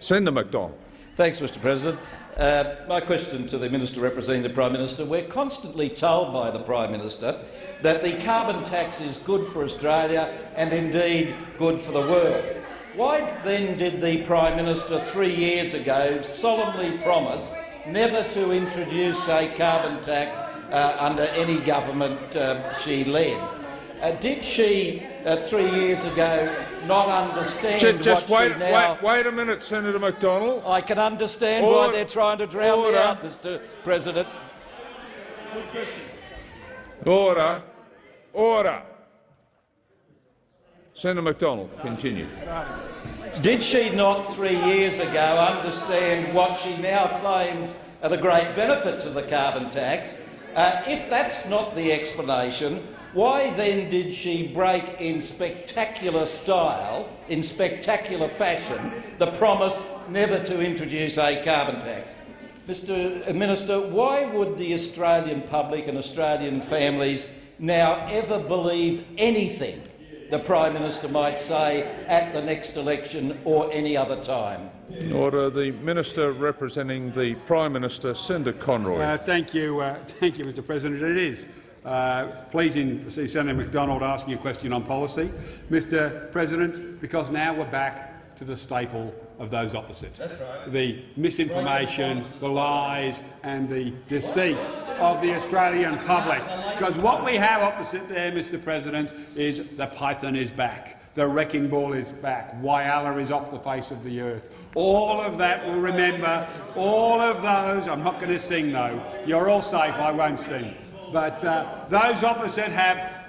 Senator Macdonald. Thanks, Mr President. Uh, my question to the Minister representing the Prime Minister. We're constantly told by the Prime Minister that the carbon tax is good for Australia and indeed good for the world. Why then did the Prime Minister three years ago solemnly promise never to introduce a carbon tax uh, under any government uh, she led? Uh, did she, uh, three years ago, not understand Ju- Just what wait, she now... wait, wait a minute, Senator Macdonald. I can understand Order. why they're trying to drown Order. me out, Mr President. Order. Order. Senator Macdonald, continue. Did she not three years ago understand what she now claims are the great benefits of the carbon tax? Uh, if that's not the explanation, why then did she break in spectacular style, in spectacular fashion, the promise never to introduce a carbon tax? Mr Minister, why would the Australian public and Australian families now ever believe anything the Prime Minister might say at the next election or any other time? Order. The Minister representing the Prime Minister, Senator Conroy. Uh, thank you, uh, thank you, Mr. President. It is uh, pleasing to see Senator Macdonald asking a question on policy, Mr. President, because now we're back to the staple of those opposites: the misinformation, the lies, and the deceit of the Australian public. Because what we have opposite there, Mr. President, is the python is back. The wrecking ball is back. Whyalla is off the face of the earth. All of that will remember. All of those. I'm not going to sing though. You're all safe. I won't sing. But uh, those opposite have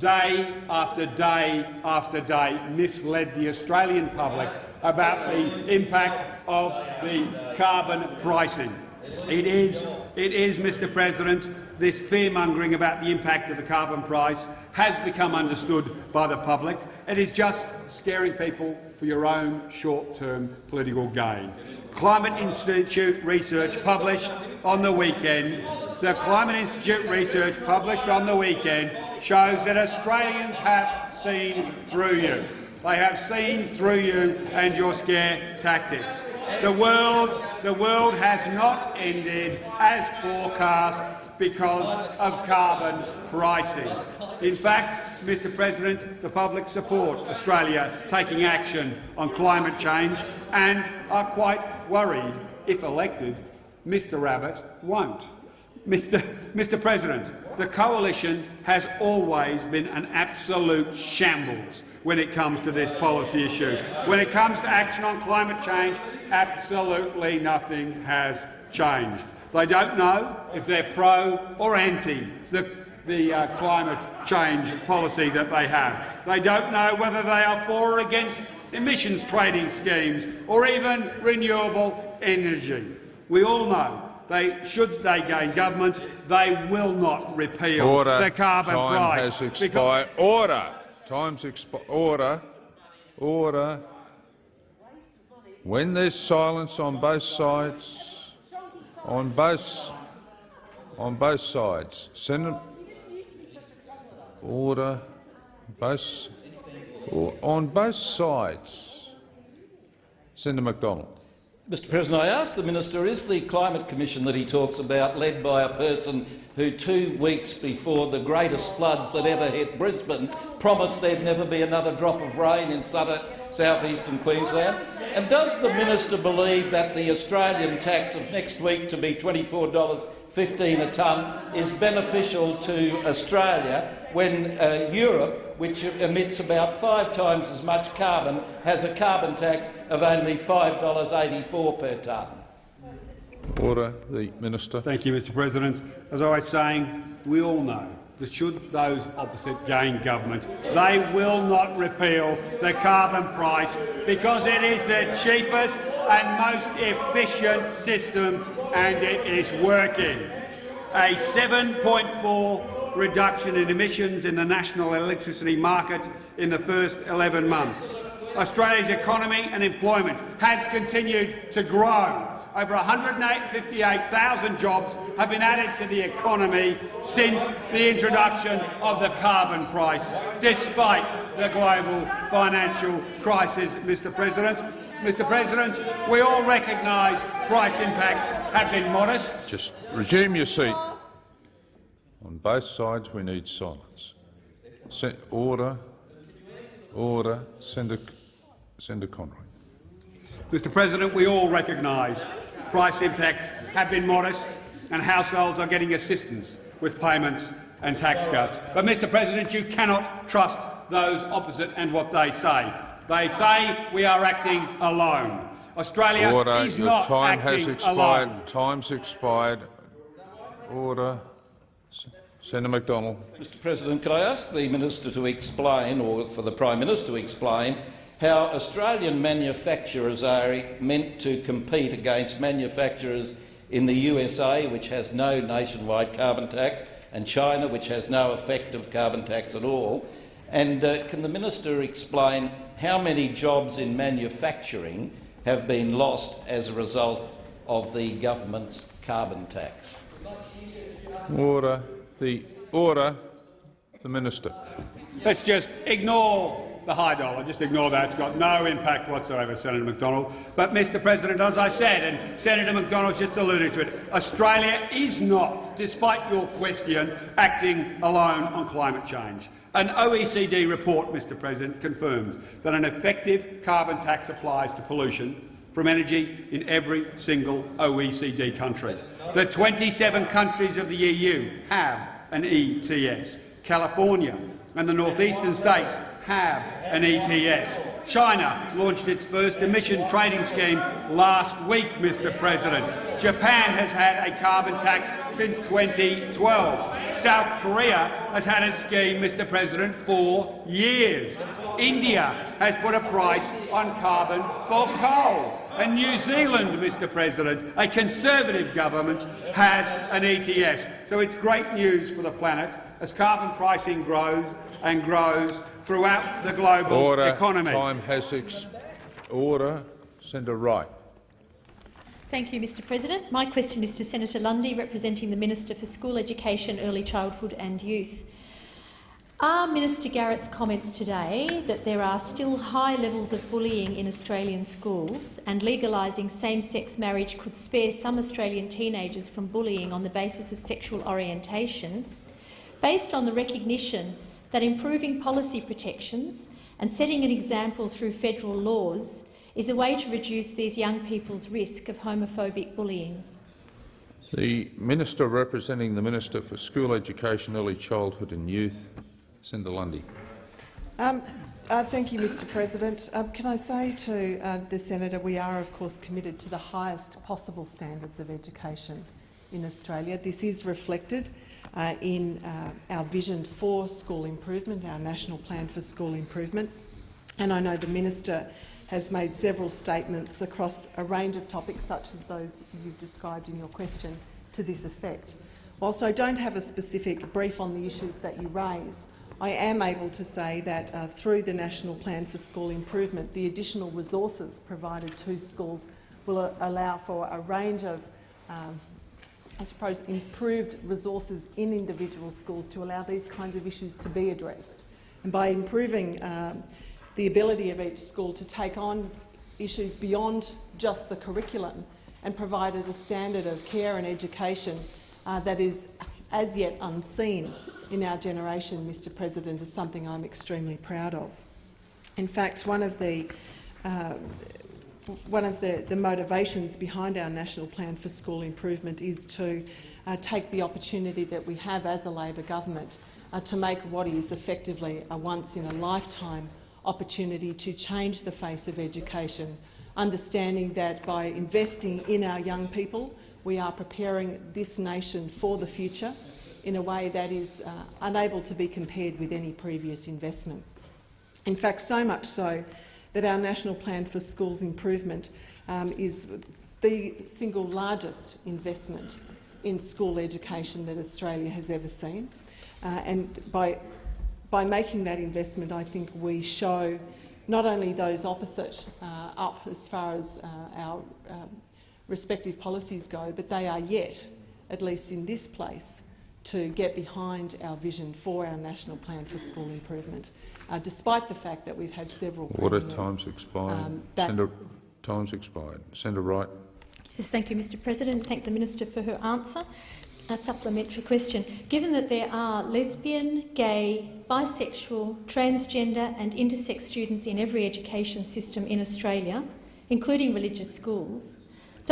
day after day after day misled the Australian public about the impact of the carbon pricing. It is, it is, Mr President, this fear-mongering about the impact of the carbon price has become understood by the public. It is just scaring people for your own short-term political gain. Climate Institute research published on the weekend the Climate Institute research published on the weekend shows that Australians have seen through you. They have seen through you and your scare tactics. The world, the world has not ended as forecast because of carbon pricing. In fact, Mr President, the public support Australia taking action on climate change and are quite worried, if elected, Mr Abbott won't. Mr, Mr President, the coalition has always been an absolute shambles when it comes to this policy issue. When it comes to action on climate change, absolutely nothing has changed. They don't know if they're pro or anti the, the uh, climate change policy that they have. They don't know whether they are for or against emissions trading schemes or even renewable energy. We all know they, should they gain government, they will not repeal Order. the carbon Time price. has expired. Order. Time's expired. Order. Order. When there's silence on both sides, on both on both sides, Senator. Order. Both on both sides. Senator Macdonald. Mr President, I ask the minister, is the Climate Commission that he talks about led by a person who two weeks before the greatest floods that ever hit Brisbane promised there'd never be another drop of rain in southern, southeastern Queensland? And does the minister believe that the Australian tax of next week to be $24.15 a tonne is beneficial to Australia when uh, Europe, which emits about five times as much carbon, has a carbon tax of only $5.84 per tonne? Order. The minister. Thank you, Mr President. As I was saying, we all know that should those opposite gain government, they will not repeal the carbon price because it is the cheapest and most efficient system and it is working. A 7.4 reduction in emissions in the national electricity market in the first 11 months. Australia's economy and employment has continued to grow. Over 158,000 jobs have been added to the economy since the introduction of the carbon price, despite the global financial crisis, Mr President. Mr President, we all recognise price impacts have been modest. Just resume your seat. On both sides, we need silence. Se order. Order. Senator, Senator Conroy. Mr President, we all recognise price impacts have been modest and households are getting assistance with payments and tax cuts. But, Mr President, you cannot trust those opposite and what they say. They say we are acting alone. Australia Order. is Your not time has expired. Time's expired. Order. Senator Macdonald. Mr President, could I ask the minister to explain, or for the Prime Minister to explain, how Australian manufacturers are meant to compete against manufacturers in the USA, which has no nationwide carbon tax, and China, which has no effective carbon tax at all? And uh, can the minister explain how many jobs in manufacturing have been lost as a result of the government's carbon tax? Order. The order. The minister. Let's just ignore the high dollar. Just ignore that. It's got no impact whatsoever, Senator Macdonald. But, Mr President, as I said, and Senator Macdonald just alluded to it, Australia is not, despite your question, acting alone on climate change. An OECD report, Mr President, confirms that an effective carbon tax applies to pollution from energy in every single OECD country. The 27 countries of the EU have an ETS. California and the northeastern states have an ETS. China launched its first emission trading scheme last week, Mr President. Japan has had a carbon tax since 2012. South Korea has had a scheme, Mr President, for years. India has put a price on carbon for coal. And New Zealand, Mr President, a Conservative government, has an ETS. So it's great news for the planet as carbon pricing grows and grows throughout the global Order. economy. Time has ex Order. Senator Wright. Thank you, Mr President. My question is to Senator Lundy, representing the Minister for School Education, Early Childhood and Youth. Are Minister Garrett's comments today that there are still high levels of bullying in Australian schools and legalising same-sex marriage could spare some Australian teenagers from bullying on the basis of sexual orientation, based on the recognition that improving policy protections and setting an example through federal laws is a way to reduce these young people's risk of homophobic bullying? The Minister representing the Minister for School Education, Early Childhood and Youth, Senator Lundy. Um, uh, thank you, Mr President. Um, can I say to uh, the senator we are, of course, committed to the highest possible standards of education in Australia. This is reflected uh, in uh, our vision for school improvement, our national plan for school improvement. And I know the minister has made several statements across a range of topics, such as those you've described in your question, to this effect. Whilst I don't have a specific brief on the issues that you raise, I am able to say that uh, through the National Plan for School Improvement, the additional resources provided to schools will uh, allow for a range of, um, I suppose, improved resources in individual schools to allow these kinds of issues to be addressed. And by improving um, the ability of each school to take on issues beyond just the curriculum and provided a standard of care and education uh, that is as yet unseen in our generation, Mr President, is something I'm extremely proud of. In fact, one of the uh, one of the, the, motivations behind our National Plan for School Improvement is to uh, take the opportunity that we have as a Labor government uh, to make what is effectively a once-in-a-lifetime opportunity to change the face of education, understanding that by investing in our young people, we are preparing this nation for the future in a way that is uh, unable to be compared with any previous investment. In fact, so much so that our National Plan for Schools Improvement um, is the single largest investment in school education that Australia has ever seen. Uh, and by, by making that investment, I think we show not only those opposite uh, up as far as uh, our um, respective policies go, but they are yet, at least in this place, to get behind our vision for our national plan for school improvement, uh, despite the fact that we've had several Order times expired. Um, Senator, times expired. Senator Wright. Yes, thank you, Mr. President. Thank the minister for her answer. A supplementary question. Given that there are lesbian, gay, bisexual, transgender and intersex students in every education system in Australia, including religious schools,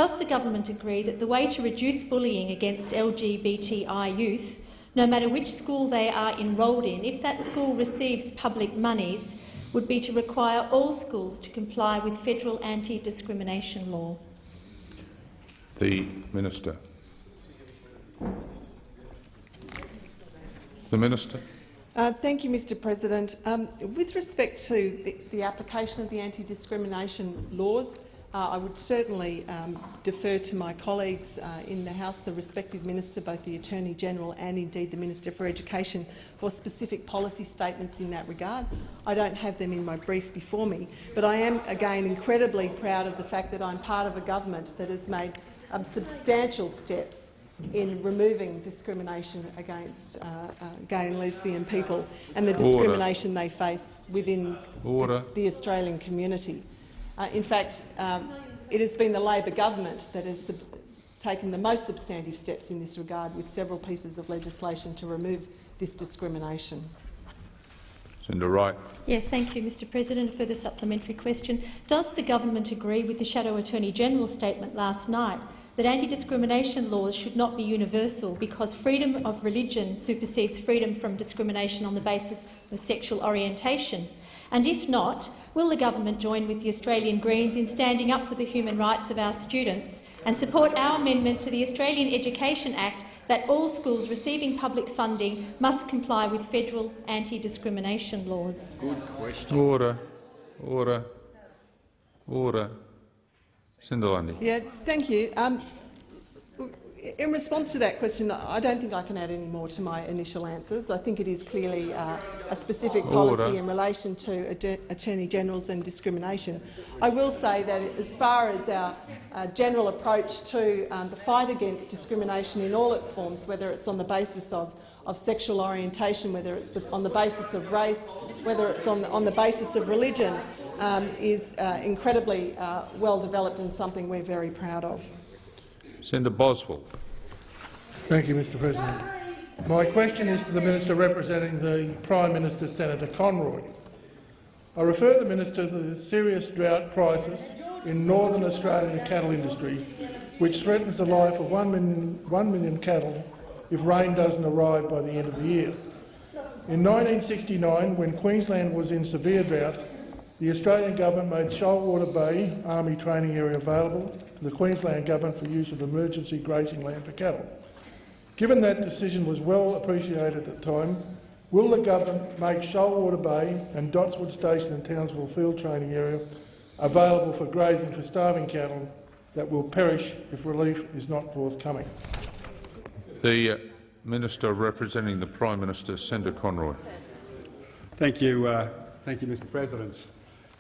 does the government agree that the way to reduce bullying against LGBTI youth, no matter which school they are enrolled in, if that school receives public monies, would be to require all schools to comply with federal anti-discrimination law? The Minister. The Minister. Uh, thank you, Mr President. Um, with respect to the, the application of the anti-discrimination laws, uh, I would certainly um, defer to my colleagues uh, in the House, the respective minister, both the Attorney-General and indeed the Minister for Education, for specific policy statements in that regard. I don't have them in my brief before me, but I am again incredibly proud of the fact that I'm part of a government that has made um, substantial steps in removing discrimination against uh, uh, gay and lesbian people and the discrimination Order. they face within the, the Australian community. Uh, in fact, um, it has been the Labor government that has taken the most substantive steps in this regard with several pieces of legislation to remove this discrimination. Senator Wright. Yes, thank you, Mr President. For the supplementary question. Does the government agree with the Shadow Attorney-General's statement last night that anti-discrimination laws should not be universal because freedom of religion supersedes freedom from discrimination on the basis of sexual orientation? And if not, will the government join with the Australian Greens in standing up for the human rights of our students and support our amendment to the Australian Education Act that all schools receiving public funding must comply with federal anti-discrimination laws? Good question. Order. Order. Order. Senator Lundy. Yeah, thank you. Um, in response to that question, I don't think I can add any more to my initial answers. I think it is clearly uh, a specific policy Order. in relation to Attorney Generals and discrimination. I will say that as far as our uh, general approach to um, the fight against discrimination in all its forms, whether it's on the basis of, of sexual orientation, whether it's the, on the basis of race, whether it's on the, on the basis of religion, um, is uh, incredibly uh, well developed and something we're very proud of. Senator Boswell. Thank you, Mr President. My question is to the Minister representing the Prime Minister, Senator Conroy. I refer the Minister to the serious drought crisis in northern Australian cattle industry which threatens the life of 1 million, 1 million cattle if rain doesn't arrive by the end of the year. In 1969, when Queensland was in severe drought, the Australian government made Shoalwater Bay Army Training Area available to the Queensland government for use of emergency grazing land for cattle. Given that decision was well appreciated at the time, will the government make Shoalwater Bay and Dotswood Station and Townsville Field Training Area available for grazing for starving cattle that will perish if relief is not forthcoming? The uh, Minister representing the Prime Minister, Senator Conroy. Thank you, uh, thank you, Mr. President.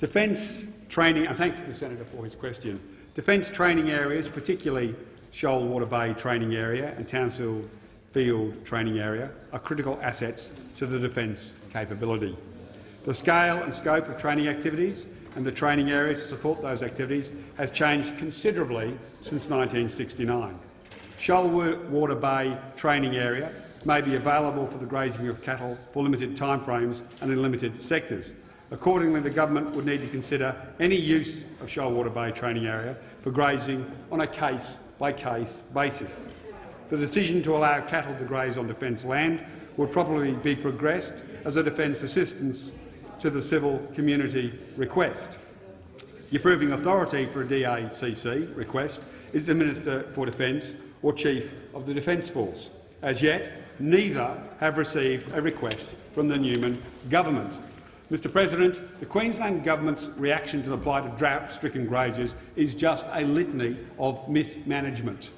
Defence training, and thank the senator for his question. Defence training areas, particularly Shoalwater Bay training area and Townsville Field training area, are critical assets to the defence capability. The scale and scope of training activities and the training area to support those activities has changed considerably since 1969. Shoalwater Bay training area may be available for the grazing of cattle for limited timeframes and in limited sectors. Accordingly, the government would need to consider any use of Shoalwater Bay training area for grazing on a case-by-case -case basis. The decision to allow cattle to graze on defence land would probably be progressed as a defence assistance to the civil community request. The approving authority for a DACC request is the Minister for Defence or Chief of the Defence Force. As yet, neither have received a request from the Newman government. Mr President, the Queensland Government's reaction to the plight of drought-stricken graziers is just a litany of mismanagement.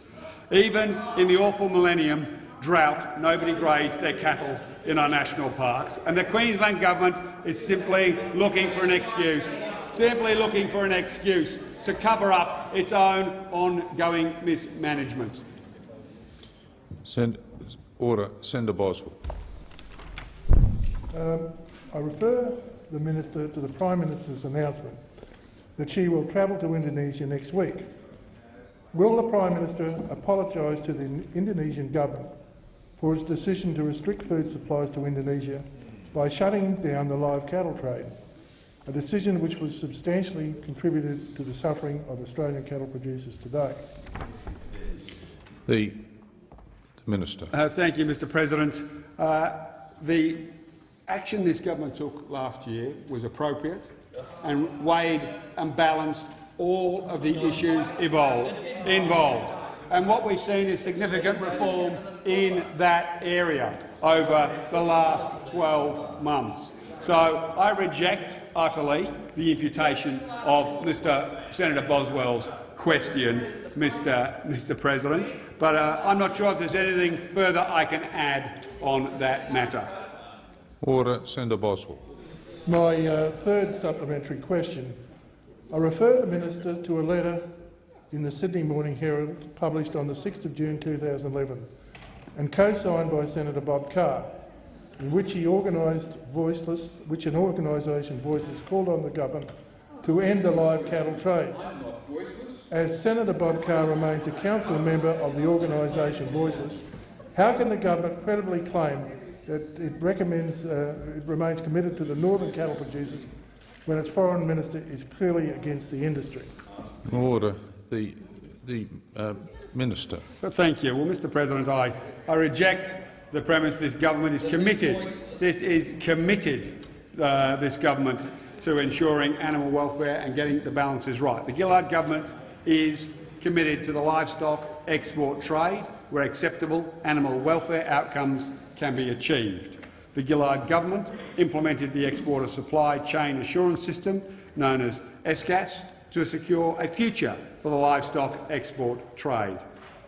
Even in the awful millennium drought, nobody grazed their cattle in our national parks, and the Queensland Government is simply looking for an excuse, simply looking for an excuse to cover up its own ongoing mismanagement. Send, order. Senator Boswell. Um, I refer the Minister to the Prime Minister's announcement that she will travel to Indonesia next week. Will the Prime Minister apologise to the Indonesian government for its decision to restrict food supplies to Indonesia by shutting down the live cattle trade, a decision which was substantially contributed to the suffering of Australian cattle producers today? The Minister. Uh, thank you, Mr President. Uh, the action this government took last year was appropriate and weighed and balanced all of the issues involved. involved. And what we've seen is significant reform in that area over the last 12 months. So I reject utterly the imputation of Mr Senator Boswell's question, Mr, Mr President, but uh, I'm not sure if there's anything further I can add on that matter. Order. Senator Boswell. My uh, third supplementary question. I refer the minister to a letter in the Sydney Morning Herald published on the 6th of June 2011 and co-signed by Senator Bob Carr, in which he organised Voiceless, which an organisation Voiceless called on the government to end the live cattle trade. As Senator Bob Carr remains a council member of the organisation Voiceless, how can the government credibly claim that it, recommends, uh, it remains committed to the northern cattle producers when its foreign minister is clearly against the industry? Order. The, the uh, minister. Thank you. Well, Mr President, I, I reject the premise this government is committed. This is committed, uh, this government, to ensuring animal welfare and getting the balances right. The Gillard government is committed to the livestock export trade, where acceptable animal welfare outcomes can be achieved. The Gillard government implemented the Exporter Supply Chain Assurance System, known as ESCAS, to secure a future for the livestock export trade.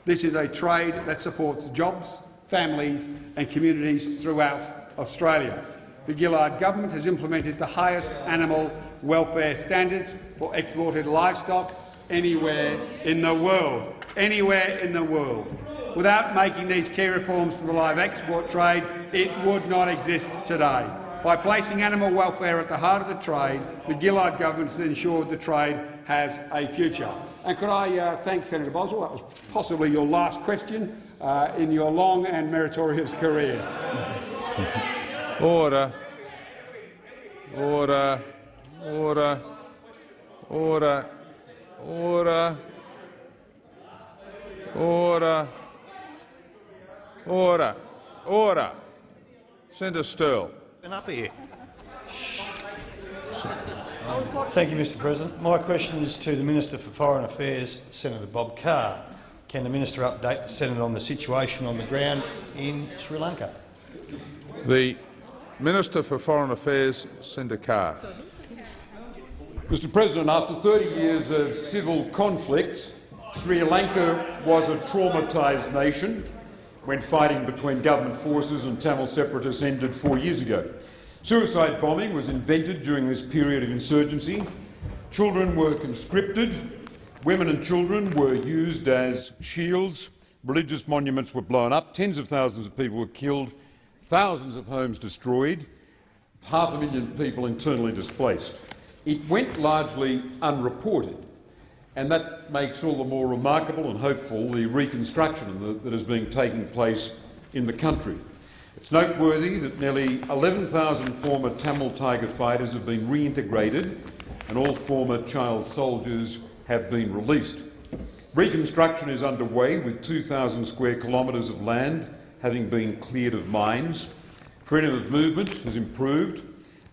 This is a trade that supports jobs, families and communities throughout Australia. The Gillard government has implemented the highest animal welfare standards for exported livestock anywhere in the world. Anywhere in the world. Without making these key reforms to the live export trade, it would not exist today. By placing animal welfare at the heart of the trade, the Gillard government has ensured the trade has a future. And could I uh, thank Senator Boswell? That was possibly your last question uh, in your long and meritorious career. Order. Order. Order. Order. Order. Order. Order. Order. Senator Sterle. Been up here. Thank you, Mr President. My question is to the Minister for Foreign Affairs, Senator Bob Carr. Can the minister update the Senate on the situation on the ground in Sri Lanka? The Minister for Foreign Affairs, Senator Carr. Mr President, after 30 years of civil conflict, Sri Lanka was a traumatised nation when fighting between government forces and Tamil separatists ended four years ago. Suicide bombing was invented during this period of insurgency. Children were conscripted. Women and children were used as shields. Religious monuments were blown up. Tens of thousands of people were killed. Thousands of homes destroyed. Half a million people internally displaced. It went largely unreported, and that makes all the more remarkable and hopeful the reconstruction that is being taking place in the country. It's noteworthy that nearly 11,000 former Tamil Tiger fighters have been reintegrated and all former child soldiers have been released. Reconstruction is underway with 2,000 square kilometres of land having been cleared of mines. Freedom of movement has improved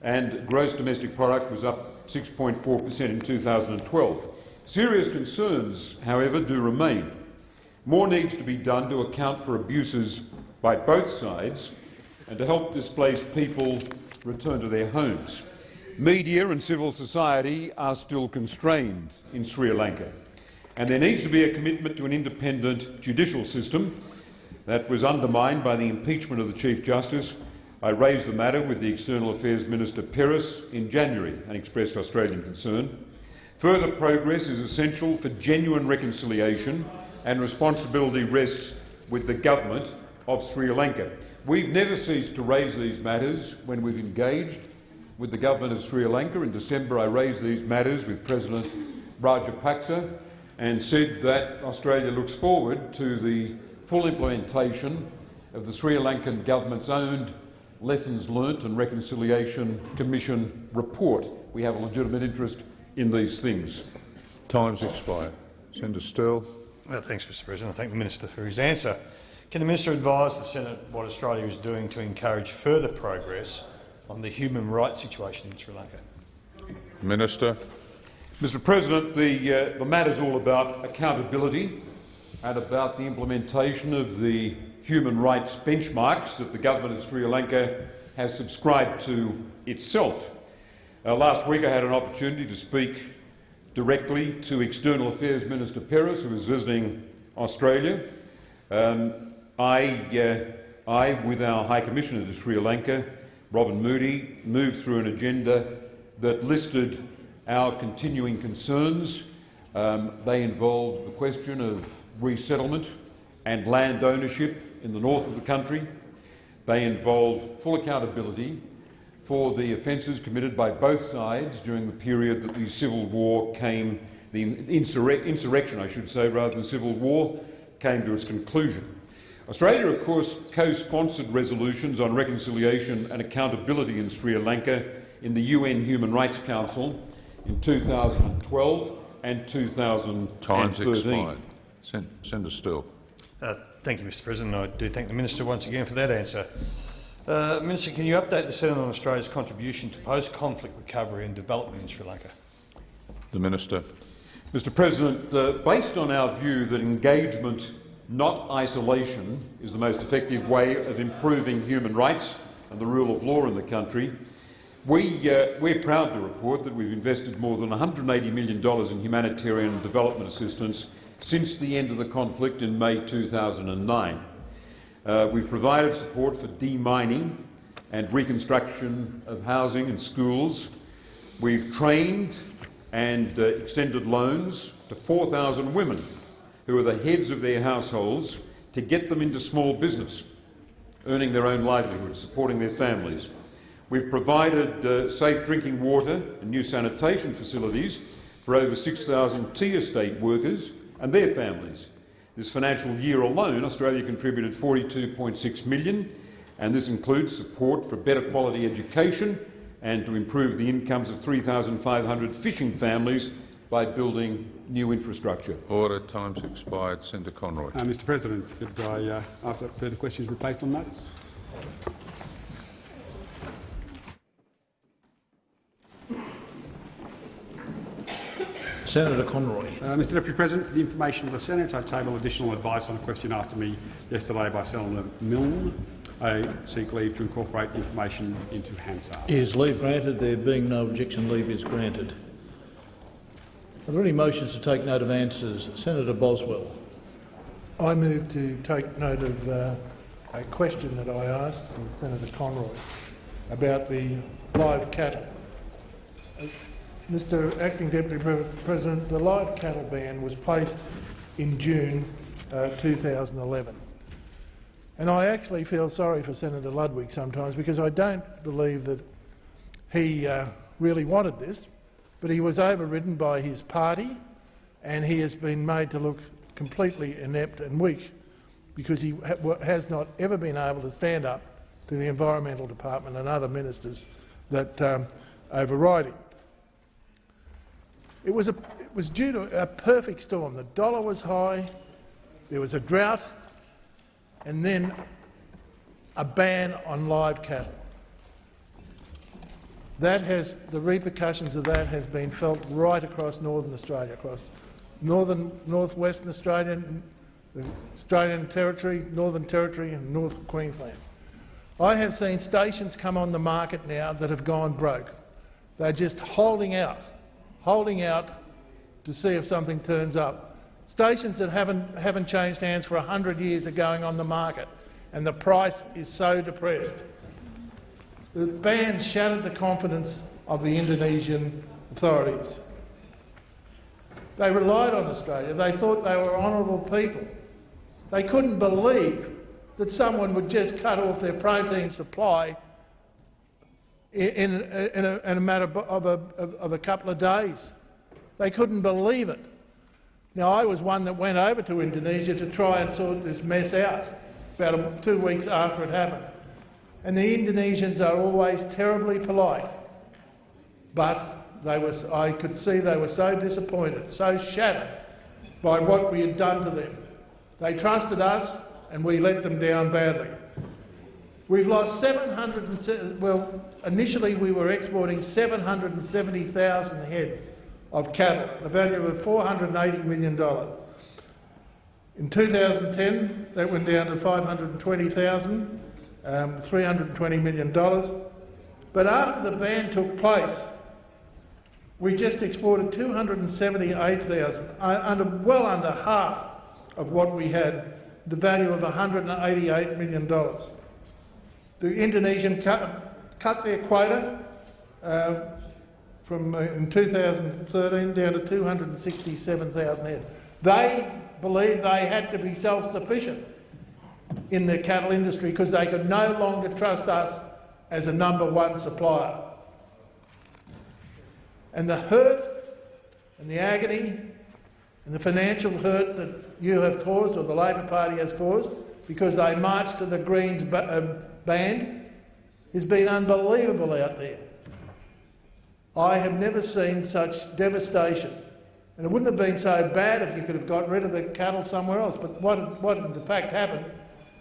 and gross domestic product was up 6.4 per cent in 2012. Serious concerns, however, do remain. More needs to be done to account for abuses by both sides and to help displaced people return to their homes. Media and civil society are still constrained in Sri Lanka, and there needs to be a commitment to an independent judicial system that was undermined by the impeachment of the Chief Justice. I raised the matter with the External Affairs Minister Peiris in January and expressed Australian concern. Further progress is essential for genuine reconciliation and responsibility rests with the government of Sri Lanka. We've never ceased to raise these matters when we've engaged with the government of Sri Lanka. In December I raised these matters with President Rajapaksa and said that Australia looks forward to the full implementation of the Sri Lankan government's own Lessons Learnt and Reconciliation Commission report. We have a legitimate interest in these things. Time's expired. Senator Sterle. Well, thanks, Mr President. I thank the minister for his answer. Can the minister advise the Senate what Australia is doing to encourage further progress on the human rights situation in Sri Lanka? Minister. Mr President, the, uh, the matter is all about accountability and about the implementation of the human rights benchmarks that the government of Sri Lanka has subscribed to itself. Uh, last week I had an opportunity to speak directly to External Affairs Minister Peiris, who was visiting Australia. Um, I, uh, I, with our High Commissioner to Sri Lanka, Robyn Mudie, moved through an agenda that listed our continuing concerns. Um, they involved the question of resettlement and land ownership in the north of the country. They involve full accountability for the offences committed by both sides during the period that the civil war came, the insurre insurrection, I should say, rather than civil war, came to its conclusion. Australia, of course, co-sponsored resolutions on reconciliation and accountability in Sri Lanka in the UN Human Rights Council in 2012 and 2013. Time's expired. Sen Senator Sterle. Uh, thank you, Mr President. I do thank the minister once again for that answer. Uh, minister, can you update the Senate on Australia's contribution to post-conflict recovery and development in Sri Lanka? The Minister. Mr President, uh, based on our view that engagement not isolation is the most effective way of improving human rights and the rule of law in the country. We, uh, we're proud to report that we've invested more than $180 million in humanitarian development assistance since the end of the conflict in May 2009. Uh, we've provided support for demining and reconstruction of housing and schools. We've trained and uh, extended loans to 4,000 women who are the heads of their households to get them into small business, earning their own livelihood, supporting their families. We've provided uh, safe drinking water and new sanitation facilities for over 6,000 tea estate workers and their families. This financial year alone, Australia contributed 42.6 million, and this includes support for better quality education and to improve the incomes of 3,500 fishing families by building new infrastructure. Order. Time's expired. Senator Conroy. Uh, Mr President, could I uh, ask that further questions be placed on notice? Senator Conroy. Uh, Mr Deputy President, for the information of the Senate, I table additional advice on a question asked to me yesterday by Senator Milne. I seek leave to incorporate the information into Hansard. Is leave granted? There being no objection, leave is granted. Are there any motions to take note of answers? Senator Boswell. I move to take note of uh, a question that I asked from Senator Conroy about the live cattle. Mr Acting Deputy President, the live cattle ban was placed in June uh, 2011. And I actually feel sorry for Senator Ludwig sometimes because I don't believe that he uh, really wanted this, but he was overridden by his party and he has been made to look completely inept and weak because he ha has not ever been able to stand up to the Environmental Department and other ministers that um, override him. It was, a, it was due to a perfect storm. The dollar was high, there was a drought, and then a ban on live cattle. That has, the repercussions of that has been felt right across northern Australia, across northern, northwestern Australia, the Australian Territory, Northern Territory and North Queensland. I have seen stations come on the market now that have gone broke. They're just holding out, holding out to see if something turns up. Stations that haven't, haven't changed hands for 100 years are going on the market, and the price is so depressed. The ban shattered the confidence of the Indonesian authorities. They relied on Australia. They thought they were honourable people. They couldn't believe that someone would just cut off their protein supply in, in, a, in a, matter of a, of a couple of days. They couldn't believe it. Now, I was one that went over to Indonesia to try and sort this mess out about two weeks after it happened. And the Indonesians are always terribly polite, but they was, I could see they were so disappointed, so shattered by what we had done to them. They trusted us and we let them down badly. We've lost 700, well, initially we were exporting 770,000 head of cattle, a value of $480 million. In 2010, that went down to 520,000, um, $320 million. But after the ban took place, we just exported 278,000, uh, under, well under half of what we had, the value of $188 million. The Indonesian cut, cut their quota uh, from uh, in 2013 down to 267,000 head. They believed they had to be self-sufficient in the cattle industry because they could no longer trust us as a number one supplier. And the hurt and the agony and the financial hurt that you have caused or the Labor Party has caused because they marched to the Greens uh, band has been unbelievable out there. I have never seen such devastation. And it wouldn't have been so bad if you could have got rid of the cattle somewhere else. But what, what in fact happened,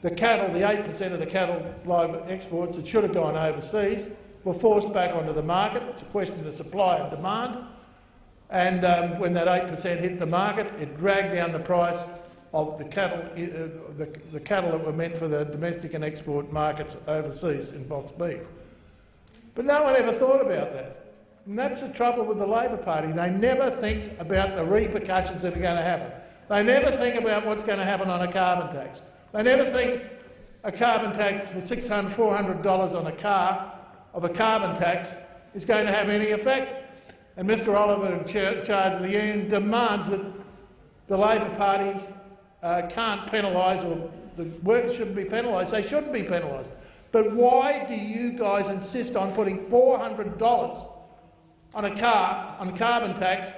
the cattle, the 8% of the cattle live exports that should have gone overseas were forced back onto the market. It's a question of supply and demand. And um, when that 8% hit the market, it dragged down the price of the cattle, uh, the, the cattle that were meant for the domestic and export markets overseas in box beef. But no one ever thought about that. And that's the trouble with the Labor Party. They never think about the repercussions that are going to happen. They never think about what's going to happen on a carbon tax. They never think a carbon tax for $600, $400 on a car of a carbon tax is going to have any effect. And Mr Oliver, in charge of the union, demands that the Labor Party uh, can't penalise or the workers shouldn't be penalised. They shouldn't be penalised. But why do you guys insist on putting $400 on a car, on a carbon tax,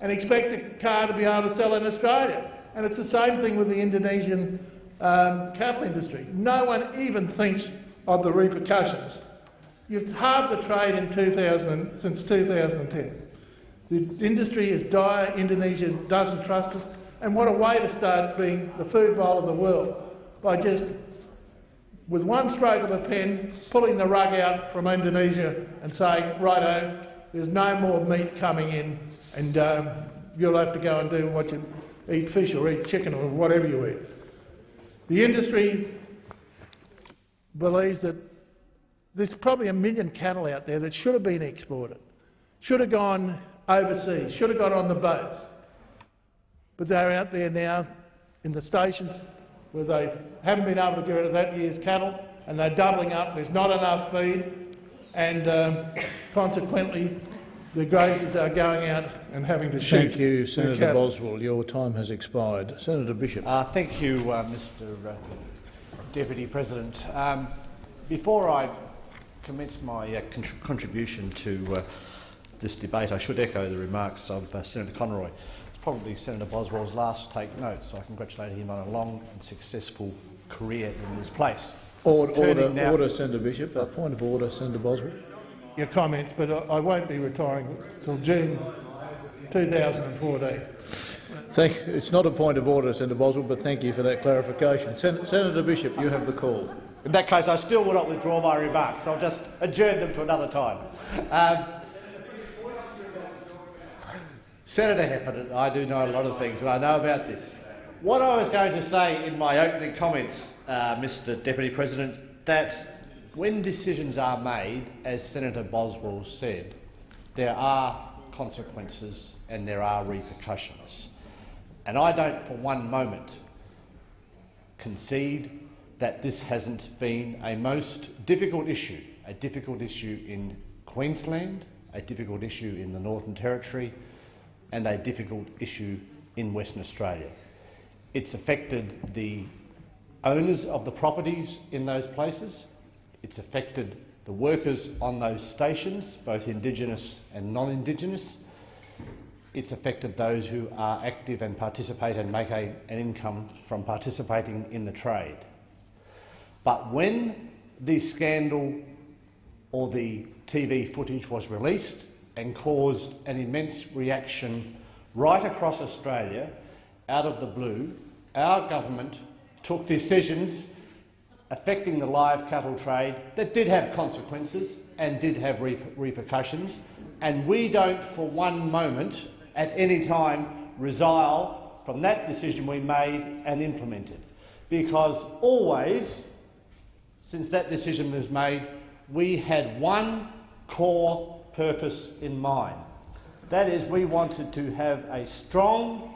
and expect the car to be able to sell in Australia? And it's the same thing with the Indonesian um, cattle industry. No one even thinks of the repercussions. You've halved the trade in 2000, since 2010. The industry is dire. Indonesia doesn't trust us. And what a way to start being the food bowl of the world by just, with one stroke of a pen, pulling the rug out from Indonesia and saying, righto, there's no more meat coming in and um, you'll have to go and do what you eat fish or eat chicken or whatever you eat. The industry believes that there's probably a million cattle out there that should have been exported, should have gone overseas, should have got on the boats. But they're out there now in the stations where they haven't been able to get rid of that year's cattle and they're doubling up. There's not enough feed and um, consequently the graziers are going out and having to shoot. Thank you, Senator cattle. Boswell. Your time has expired. Senator Bishop. Uh, thank you, uh, Mr uh, Deputy President. Um, before I commence my uh, contr contribution to uh, this debate, I should echo the remarks of uh, Senator Conroy. It's probably Senator Boswell's last take note, so I congratulate him on a long and successful career in this place. Order, Turning order, now- order, Senator Bishop. A point of order, Senator Boswell. Your comments, but I I won't be retiring till June 2014. Thank, it's not a point of order, Senator Boswell, but thank you for that clarification. Sen Senator Bishop, you have the call. In that case, I still will not withdraw my remarks. I'll just adjourn them to another time. Um, Senator Heffernan, I do know a lot of things, and I know about this. What I was going to say in my opening comments, uh, Mr Deputy President, that when decisions are made, as Senator Boswell said, there are consequences and there are repercussions. And I don't for one moment concede that this hasn't been a most difficult issue, a difficult issue in Queensland, a difficult issue in the Northern Territory and a difficult issue in Western Australia. It's affected the owners of the properties in those places. It's affected the workers on those stations, both Indigenous and non-Indigenous. It's affected those who are active and participate and make a, an income from participating in the trade. But when the scandal or the TV footage was released and caused an immense reaction right across Australia, out of the blue, our government took decisions affecting the live cattle trade that did have consequences and did have reper repercussions, and we don't for one moment at any time resile from that decision we made and implemented. Because always, since that decision was made, we had one core purpose in mind. That is, we wanted to have a strong,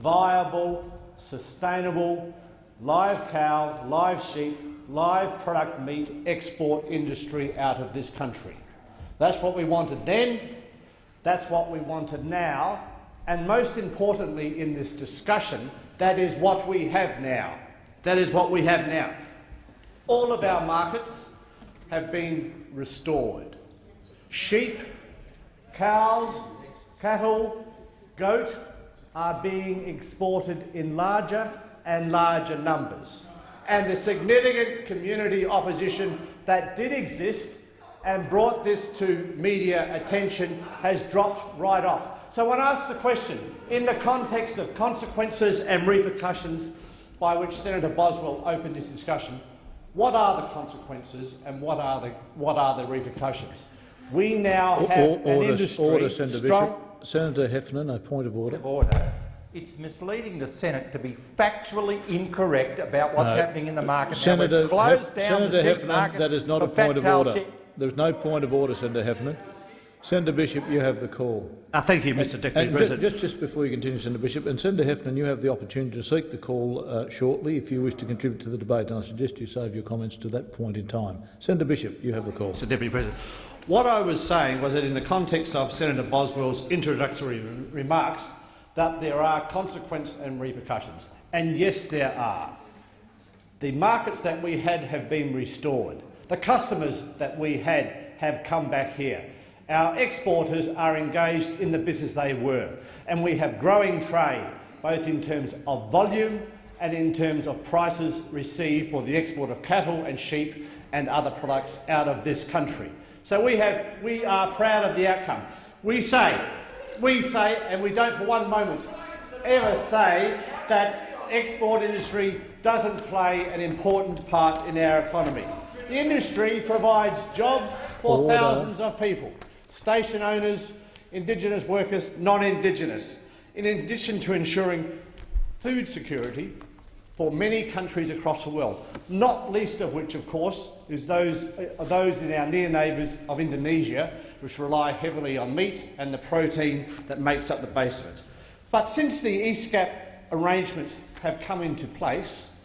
viable, sustainable live cow, live sheep, live product meat export industry out of this country. That's what we wanted then, that's what we wanted now, and most importantly in this discussion, that is what we have now. That is what we have now. All of our markets have been restored. Sheep, cows, cattle, goat are being exported in larger and larger numbers. And the significant community opposition that did exist and brought this to media attention has dropped right off. So when asked the question, in the context of consequences and repercussions by which Senator Boswell opened this discussion, what are the consequences and what are the, what are the repercussions? We now Or- have or- an order, industry order, Senator strong, Bishop. Senator Heffernan, a point of order. Order. It's misleading the Senate to be factually incorrect about what's No. happening in the market. Senator, we've closed Hef- down Senator the Heffernan, market that is not a point of order. There's no point of order, Senator Heffernan. Senator Bishop, you have the call. Uh, thank you, Mr Deputy And ju- President. Just, just before you continue, Senator Bishop, and Senator Heffernan, you have the opportunity to seek the call uh, shortly if you wish to contribute to the debate, and I suggest you save your comments to that point in time. Senator Bishop, you have the call. Mr Deputy President. What I was saying was that in the context of Senator Boswell's introductory remarks, that there are consequences and repercussions. And yes, there are. The markets that we had have been restored. The customers that we had have come back here. Our exporters are engaged in the business they were, and we have growing trade, both in terms of volume and in terms of prices received for the export of cattle and sheep and other products out of this country. So we, have, we are proud of the outcome. We say we say, and we don't for one moment ever say, that export industry doesn't play an important part in our economy. The industry provides jobs for Order. thousands of people, station owners, Indigenous workers, non-Indigenous, in addition to ensuring food security for many countries across the world, not least of which, of course, is those, uh, those in our near neighbours of Indonesia, which rely heavily on meat and the protein that makes up the base of it. But since the ESCAS arrangements have come into place,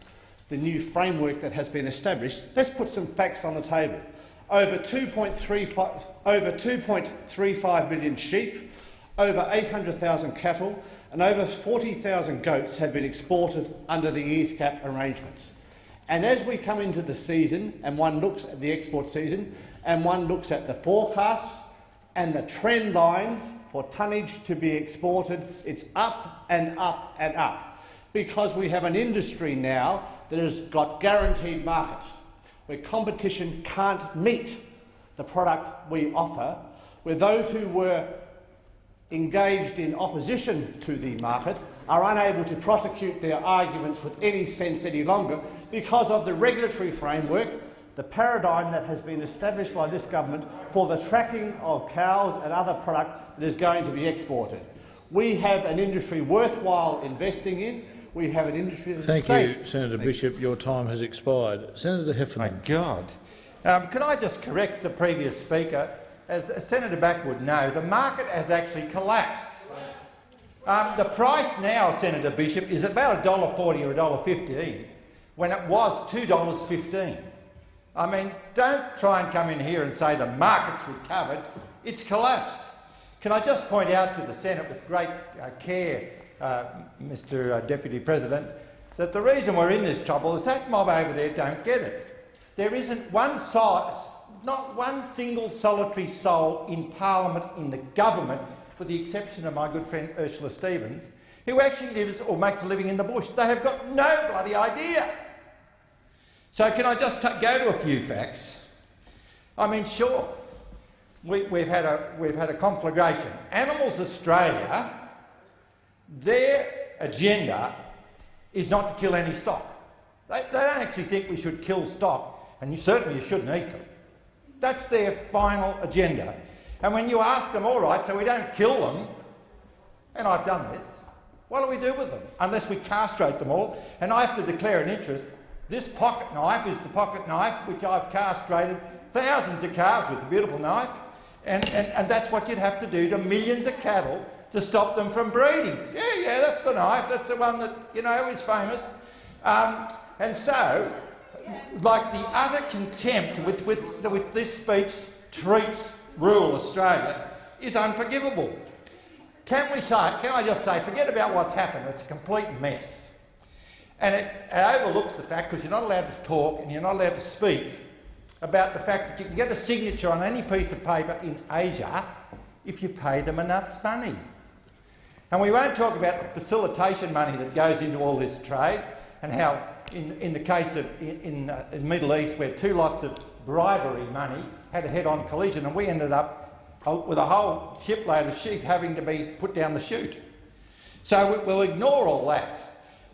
the new framework that has been established, let's put some facts on the table. Over 2.35, over 2.35 million sheep, over 800,000 cattle and over 40,000 goats have been exported under the ESCAS arrangements. And as we come into the season and one looks at the export season and one looks at the forecasts and the trend lines for tonnage to be exported, it's up and up and up because we have an industry now that has got guaranteed markets where competition can't meet the product we offer, where those who were engaged in opposition to the market are unable to prosecute their arguments with any sense any longer because of the regulatory framework, the paradigm that has been established by this government for the tracking of cows and other product that is going to be exported. We have an industry worthwhile investing in. We have an industry that's Thank safe. you, Senator Bishop. Your time has expired. Senator Heffernan. My God. Um, can I just correct the previous speaker? As Senator Back would know, the market has actually collapsed. Um, the price now, Senator Bishop, is about $1.40 or $1.50 when it was $2.15. I mean, don't try and come in here and say the market's recovered. It's collapsed. Can I just point out to the Senate with great uh, care, uh, Mr uh, Deputy President, that the reason we're in this trouble is that mob over there don't get it. There isn't one size, not one single solitary soul in Parliament, in the government, with the exception of my good friend Ursula Stephens, who actually lives or makes a living in the bush. They have got no bloody idea. So can I just go to a few facts? I mean, sure, we, we've, had a, we've had a conflagration. Animals Australia, their agenda is not to kill any stock. They, they don't actually think we should kill stock, and you certainly you shouldn't eat them. That's their final agenda. And when you ask them, all right, so we don't kill them, and I've done this, what do we do with them? Unless we castrate them all, and I have to declare an interest. This pocket knife is the pocket knife which I've castrated thousands of calves with a beautiful knife, and, and, and that's what you'd have to do to millions of cattle to stop them from breeding. Yeah, yeah, that's the knife, that's the one that, you know, is famous. Um, and so, like the utter contempt with, with, with this speech treats rural Australia is unforgivable. Can we say, can I just say, forget about what's happened, it's a complete mess. And it, it overlooks the fact, because you're not allowed to talk and you're not allowed to speak, about the fact that you can get a signature on any piece of paper in Asia if you pay them enough money. And we won't talk about the facilitation money that goes into all this trade and how, in, in the case of in, uh, in the Middle East, where two lots of bribery money had a head-on collision and we ended up uh, with a whole shipload of sheep having to be put down the chute. So we, we'll ignore all that.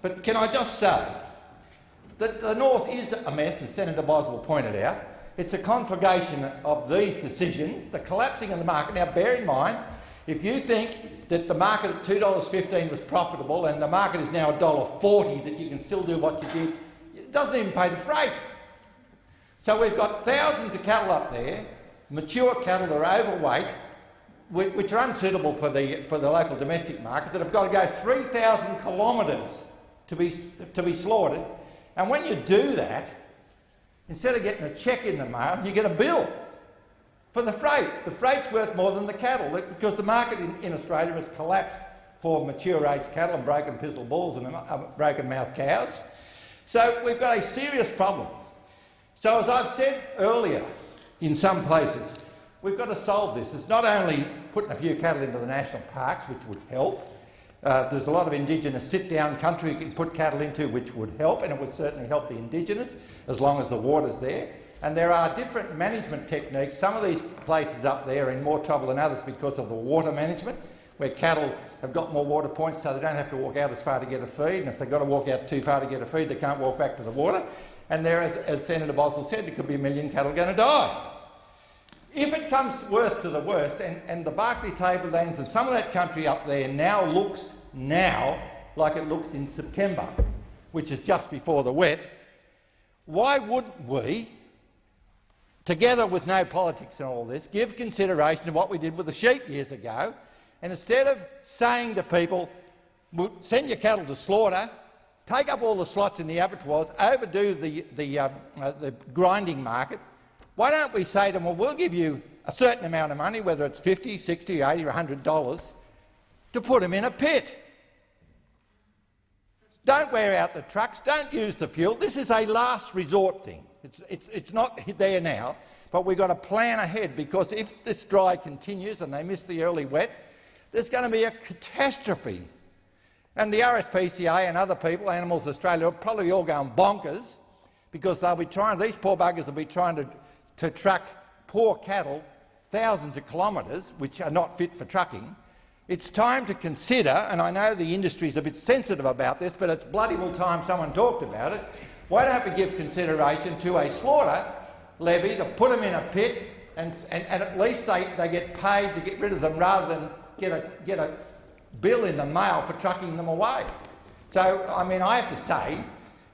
But can I just say that the North is a mess, as Senator Boswell pointed out. It's a conflagration of these decisions, the collapsing of the market. Now, bear in mind, if you think that the market at $2.15 was profitable and the market is now $1.40, that you can still do what you did, it doesn't even pay the freight. So we've got thousands of cattle up there, mature cattle that are overweight, which are unsuitable for the, for the local domestic market, that have got to go 3,000 kilometres to be, to be slaughtered. And when you do that, instead of getting a cheque in the mail, you get a bill for the freight. The freight's worth more than the cattle because the market in, in Australia has collapsed for mature age cattle and broken pizzle bulls and uh, broken mouth cows. So we've got a serious problem. So as I've said earlier, in some places, we've got to solve this. It's not only putting a few cattle into the national parks, which would help. Uh, there's a lot of Indigenous sit-down country you can put cattle into, which would help, and it would certainly help the Indigenous, as long as the water's there. And there are different management techniques. Some of these places up there are in more trouble than others because of the water management. where cattle have got more water points so they don't have to walk out as far to get a feed, and if they've got to walk out too far to get a feed, they can't walk back to the water. And there, as, as Senator Boswell said, there could be a million cattle going to die. If it comes worst to the worst, and, and the Barkly tablelands and some of that country up there now looks now like it looks in September, which is just before the wet, why wouldn't we, together with no politics and all this, give consideration to what we did with the sheep years ago, and instead of saying to people, we'll send your cattle to slaughter, take up all the slots in the abattoirs, overdo the, the, uh, uh, the grinding market, why don't we say to them, well, we'll give you a certain amount of money, whether it's 50, 60, 80 or $100, to put them in a pit. Don't wear out the trucks, don't use the fuel. This is a last resort thing. It's, it's, it's not there now, but we've got to plan ahead because if this dry continues and they miss the early wet, there's going to be a catastrophe. And the RSPCA and other people, Animals Australia, are probably all going bonkers because they'll be trying, these poor buggers will be trying to, to truck poor cattle thousands of kilometres, which are not fit for trucking, it's time to consider, and I know the industry is a bit sensitive about this, but it's bloody well time someone talked about it. Why don't we give consideration to a slaughter levy to put them in a pit and, and, and at least they, they get paid to get rid of them rather than get a, get a bill in the mail for trucking them away. So, I mean, I have to say,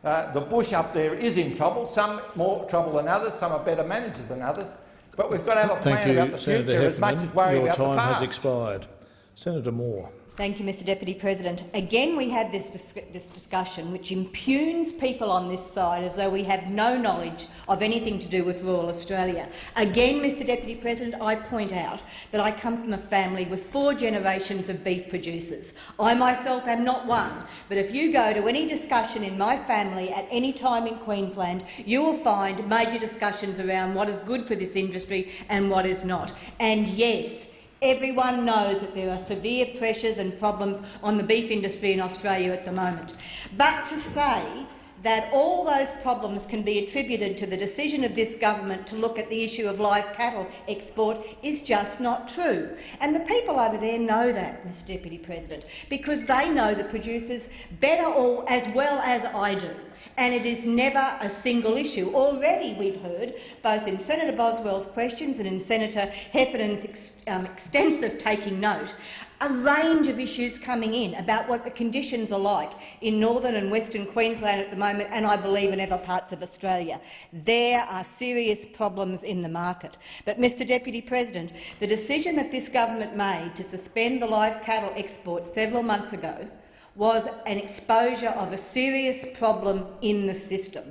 uh, the bush up there is in trouble, some more trouble than others, some are better managers than others, but we've got to have a plan Thank about you, the Senator future as much as Your about the past. Your time has expired. Senator Moore. Thank you, Mr Deputy President. Again, we have this, dis this, discussion which impugns people on this side as though we have no knowledge of anything to do with rural Australia. Again, Mr Deputy President, I point out that I come from a family with four generations of beef producers. I myself am not one, but if you go to any discussion in my family at any time in Queensland, you will find major discussions around what is good for this industry and what is not. And yes, Everyone knows that there are severe pressures and problems on the beef industry in Australia at the moment. But to say that all those problems can be attributed to the decision of this government to look at the issue of live cattle export is just not true. And the people over there know that, Mr Deputy President, because they know the producers better or as well as I do and it is never a single issue. Already we've heard, both in Senator Boswell's questions and in Senator Heffernan's ex um, extensive taking note, a range of issues coming in about what the conditions are like in northern and western Queensland at the moment, and I believe in other parts of Australia. There are serious problems in the market. But, Mr Deputy President, the decision that this government made to suspend the live cattle export several months ago was an exposure of a serious problem in the system.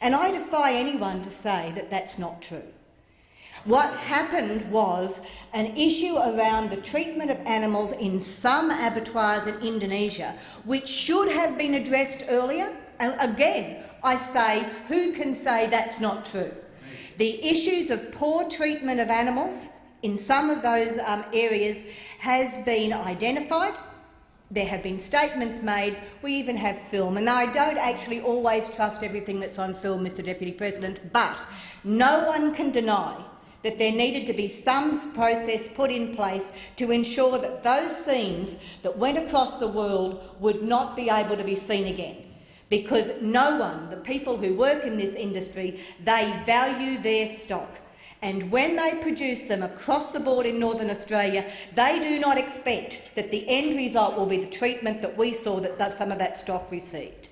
And I defy anyone to say that that's not true. What happened was an issue around the treatment of animals in some abattoirs in Indonesia, which should have been addressed earlier. And again, I say, who can say that's not true? The issues of poor treatment of animals in some of those um, areas has been identified. There have been statements made. We even have film. And I don't actually always trust everything that's on film, Mr Deputy President, but no one can deny that there needed to be some process put in place to ensure that those scenes that went across the world would not be able to be seen again. Because no one, the people who work in this industry, they value their stock. And when they produce them across the board in Northern Australia, they do not expect that the end result will be the treatment that we saw that some of that stock received.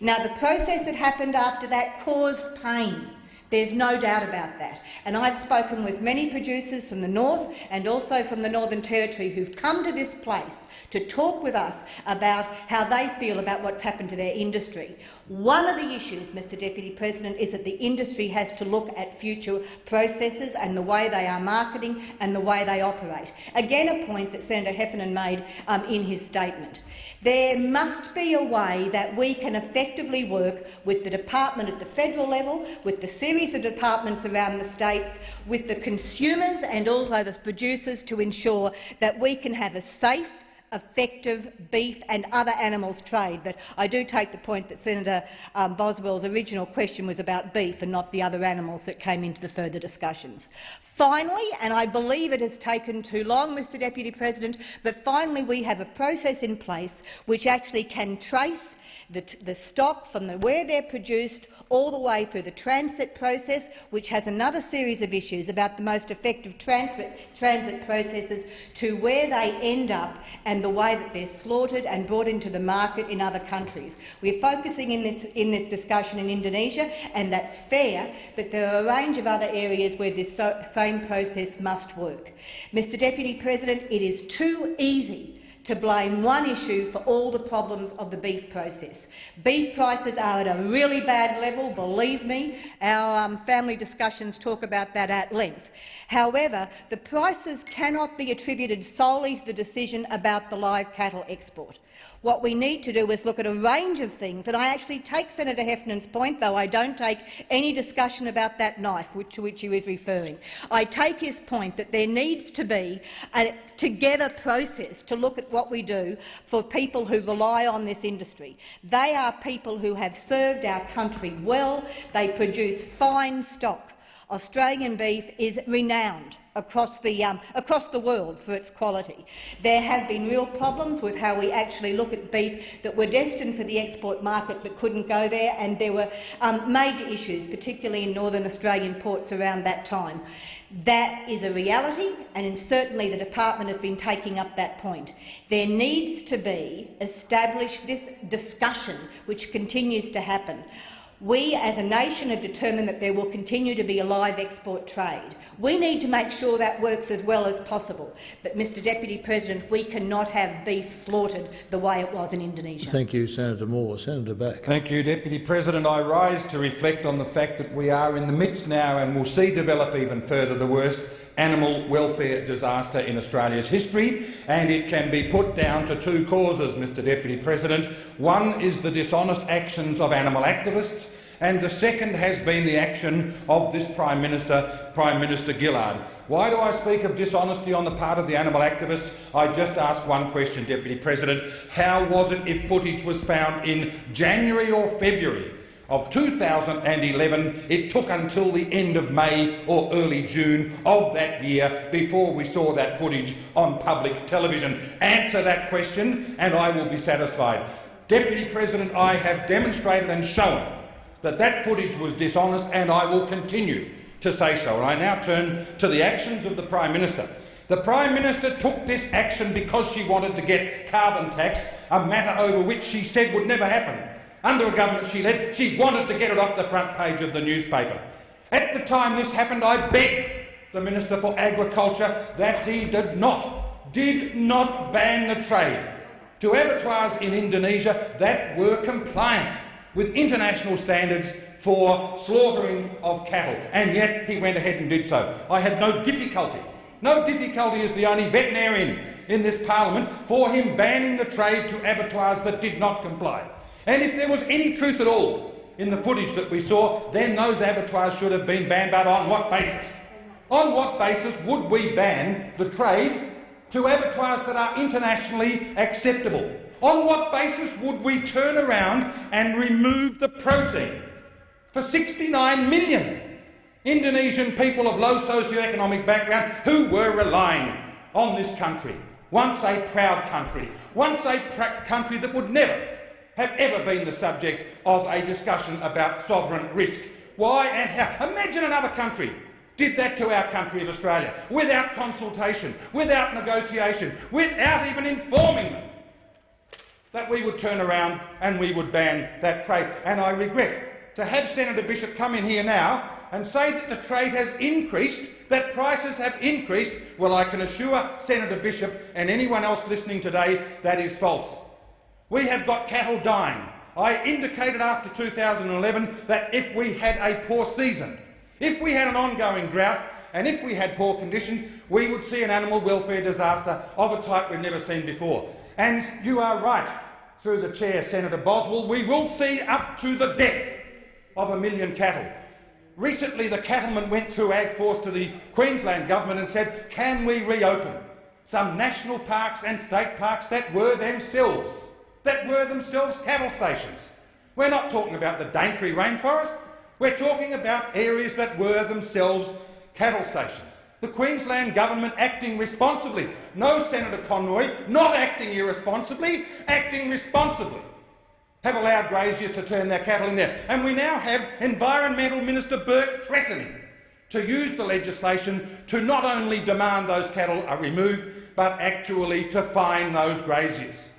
Now, the process that happened after that caused pain. There's no doubt about that. And I've spoken with many producers from the north and also from the Northern Territory who've come to this place to talk with us about how they feel about what's happened to their industry. One of the issues, Mr Deputy President, is that the industry has to look at future processes and the way they are marketing and the way they operate. Again, a point that Senator Heffernan made um, in his statement. There must be a way that we can effectively work with the department at the federal level, with the series of departments around the states, with the consumers and also the producers to ensure that we can have a safe, effective beef and other animals trade. But I do take the point that Senator um, Boswell's original question was about beef and not the other animals that came into the further discussions. Finally, and I believe it has taken too long, Mr Deputy President, but finally we have a process in place which actually can trace the, the stock from the, where they're produced all the way through the transit process, which has another series of issues about the most effective transit, transit processes to where they end up and the way that they're slaughtered and brought into the market in other countries. We're focusing in this, in this discussion in Indonesia, and that's fair, but there are a range of other areas where this so, same process must work. Mr Deputy President, it is too easy to blame one issue for all the problems of the beef process. Beef prices are at a really bad level, believe me. Our um, family discussions talk about that at length. However, the prices cannot be attributed solely to the decision about the live cattle export. What we need to do is look at a range of things, and I actually take Senator Heffernan's point, though I don't take any discussion about that knife which, to which he was referring. I take his point that there needs to be a together process to look at what we do for people who rely on this industry. They are people who have served our country well. They produce fine stock. Australian beef is renowned across the, um, across the world for its quality. There have been real problems with how we actually look at beef that were destined for the export market but couldn't go there, and there were um, major issues, particularly in northern Australian ports around that time. That is a reality, and certainly the department has been taking up that point. There needs to be established this discussion, which continues to happen, we as a nation have determined that there will continue to be a live export trade. We need to make sure that works as well as possible. But, Mr Deputy President, we cannot have beef slaughtered the way it was in Indonesia. Thank you, Senator Moore. Senator Back. Thank you, Deputy President. I rise to reflect on the fact that we are in the midst now and will see develop even further the worst animal welfare disaster in Australia's history, and it can be put down to two causes, Mr Deputy President. One is the dishonest actions of animal activists, and the second has been the action of this Prime Minister, Prime Minister Gillard. Why do I speak of dishonesty on the part of the animal activists? I just ask one question, Deputy President. How was it if footage was found in January or February of 2011, it took until the end of May or early June of that year before we saw that footage on public television. Answer that question and I will be satisfied. Deputy President, I have demonstrated and shown that that footage was dishonest and I will continue to say so. And I now turn to the actions of the Prime Minister. The Prime Minister took this action because she wanted to get carbon tax, a matter over which she said would never happen under a government she led, she wanted to get it off the front page of the newspaper. At the time this happened, I begged the Minister for Agriculture that he did not, did not ban the trade to abattoirs in Indonesia that were compliant with international standards for slaughtering of cattle, and yet he went ahead and did so. I had no difficulty, no difficulty as the only veterinarian in this parliament for him banning the trade to abattoirs that did not comply. And if there was any truth at all in the footage that we saw, then those abattoirs should have been banned. But on what basis? On what basis would we ban the trade to abattoirs that are internationally acceptable? On what basis would we turn around and remove the protein for 69 million Indonesian people of low socio-economic background who were relying on this country, once a proud country, once a country that would never have ever been the subject of a discussion about sovereign risk. Why and how? Imagine another country did that to our country of Australia without consultation, without negotiation, without even informing them that we would turn around and we would ban that trade. And I regret to have Senator Bishop come in here now and say that the trade has increased, that prices have increased. Well, I can assure Senator Bishop and anyone else listening today that is false. We have got cattle dying. I indicated after 2011 that if we had a poor season, if we had an ongoing drought and if we had poor conditions, we would see an animal welfare disaster of a type we've never seen before. And you are right, through the chair, Senator Boswell, we will see up to the death of a million cattle. Recently, the cattlemen went through AgForce to the Queensland government and said, can we reopen? some national parks and state parks that were themselves, that were themselves cattle stations. We're not talking about the Daintree rainforest. We're talking about areas that were themselves cattle stations. The Queensland Government acting responsibly. No, Senator Conroy, not acting irresponsibly, acting responsibly. Have allowed graziers to turn their cattle in there. And we now have Environmental Minister Burke threatening to use the legislation to not only demand those cattle are removed, but actually to fine those graziers.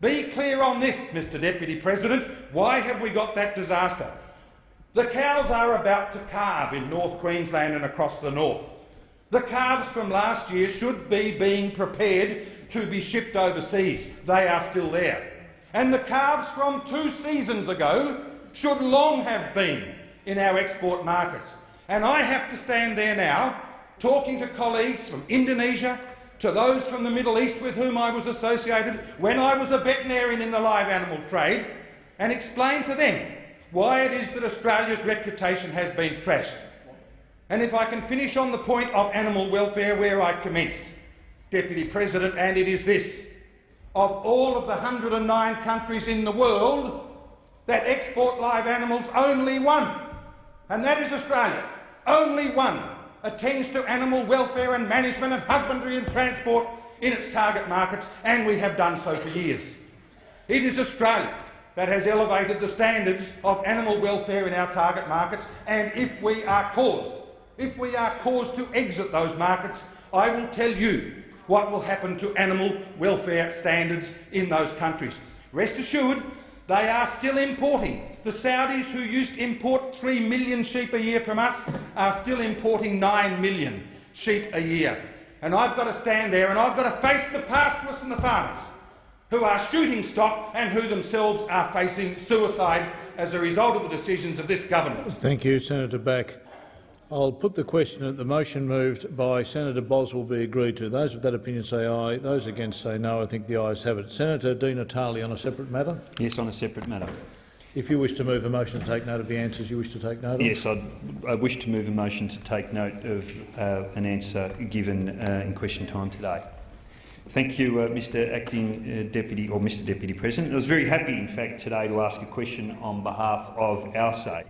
Be clear on this, Mr Deputy President. Why have we got that disaster? The cows are about to calve in North Queensland and across the north. The calves from last year should be being prepared to be shipped overseas. They are still there. And the calves from two seasons ago should long have been in our export markets. And I have to stand there now talking to colleagues from Indonesia, to those from the Middle East with whom I was associated when I was a veterinarian in the live animal trade, and explain to them why it is that Australia's reputation has been trashed. And if I can finish on the point of animal welfare where I commenced, Deputy President, and it is this. Of all of the 109 countries in the world that export live animals, only one, and that is Australia, only one attends to animal welfare and management and husbandry and transport in its target markets, and we have done so for years. It is Australia that has elevated the standards of animal welfare in our target markets, and if we are caused, if we are caused to exit those markets, I will tell you what will happen to animal welfare standards in those countries. Rest assured, they are still importing. The Saudis, who used to import 3 million sheep a year from us, are still importing 9 million sheep a year. And I've got to stand there and I've got to face the pastoralists and the farmers who are shooting stock and who themselves are facing suicide as a result of the decisions of this government. Thank you, Senator Back. I'll put the question that the motion moved by Senator Boswell be agreed to. Those of that opinion say aye. Those against say no. I think the ayes have it. Senator Di Natale on a separate matter? Yes, on a separate matter. If you wish to move a motion to take note of the answers you wish to take note of. Yes, I'd, I wish to move a motion to take note of uh, an answer given uh, in question time today. Thank you, uh, Mr Acting uh, Deputy or Mr Deputy President. I was very happy, in fact, today to ask a question on behalf of Our Say.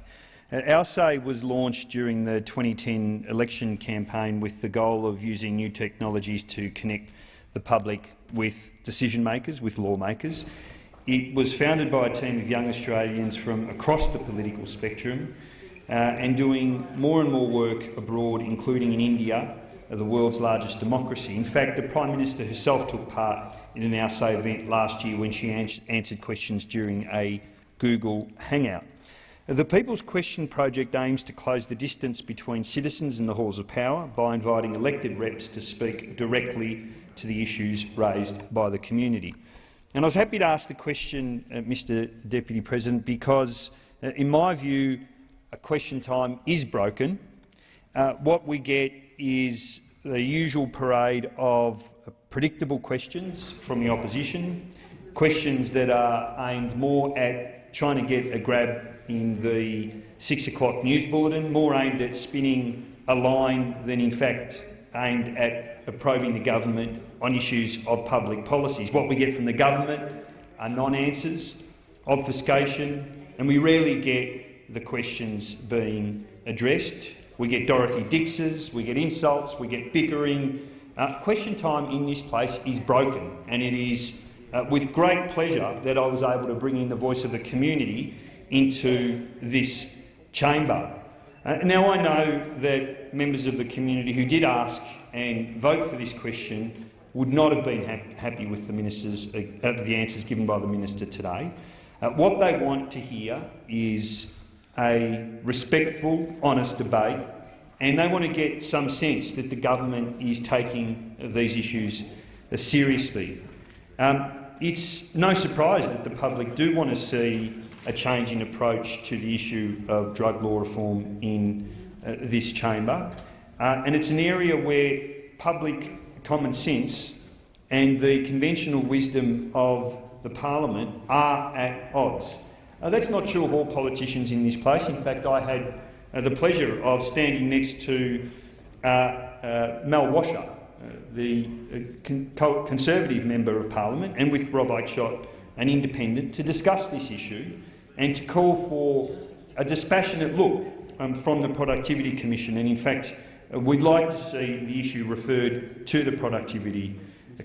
Our Say was launched during the 2010 election campaign with the goal of using new technologies to connect the public with decision makers, with lawmakers. It was founded by a team of young Australians from across the political spectrum uh, and doing more and more work abroad, including in India, uh, the world's largest democracy. In fact, the Prime Minister herself took part in an Our Say event last year when she answered questions during a Google Hangout. The People's Question project aims to close the distance between citizens and the halls of power by inviting elected reps to speak directly to the issues raised by the community. And I was happy to ask the question, uh, Mr Deputy President, because, uh, in my view, a question time is broken. Uh, what we get is the usual parade of predictable questions from the opposition, questions that are aimed more at trying to get a grab in the six o'clock news bulletin, more aimed at spinning a line than in fact aimed at probing the government on issues of public policies. What we get from the government are non-answers, obfuscation, and we rarely get the questions being addressed. We get Dorothy Dixes, we get insults, we get bickering. Uh, question time in this place is broken, and it is uh, with great pleasure that I was able to bring in the voice of the community into this chamber. Uh, now, I know that members of the community who did ask and vote for this question would not have been ha happy with the, ministers, uh, the answers given by the minister today. Uh, what they want to hear is a respectful, honest debate, and they want to get some sense that the government is taking these issues uh, seriously. Um, it's no surprise that the public do want to see a change in approach to the issue of drug law reform in uh, this chamber. Uh, and it's an area where public common sense and the conventional wisdom of the parliament are at odds. Uh, that's not true of all politicians in this place. In fact, I had uh, the pleasure of standing next to uh, uh, Mal Washer, the con co Conservative Member of Parliament, and with Rob Oakeshott, an independent, to discuss this issue and to call for a dispassionate look um, from the Productivity Commission. And in fact, uh, we'd like to see the issue referred to the Productivity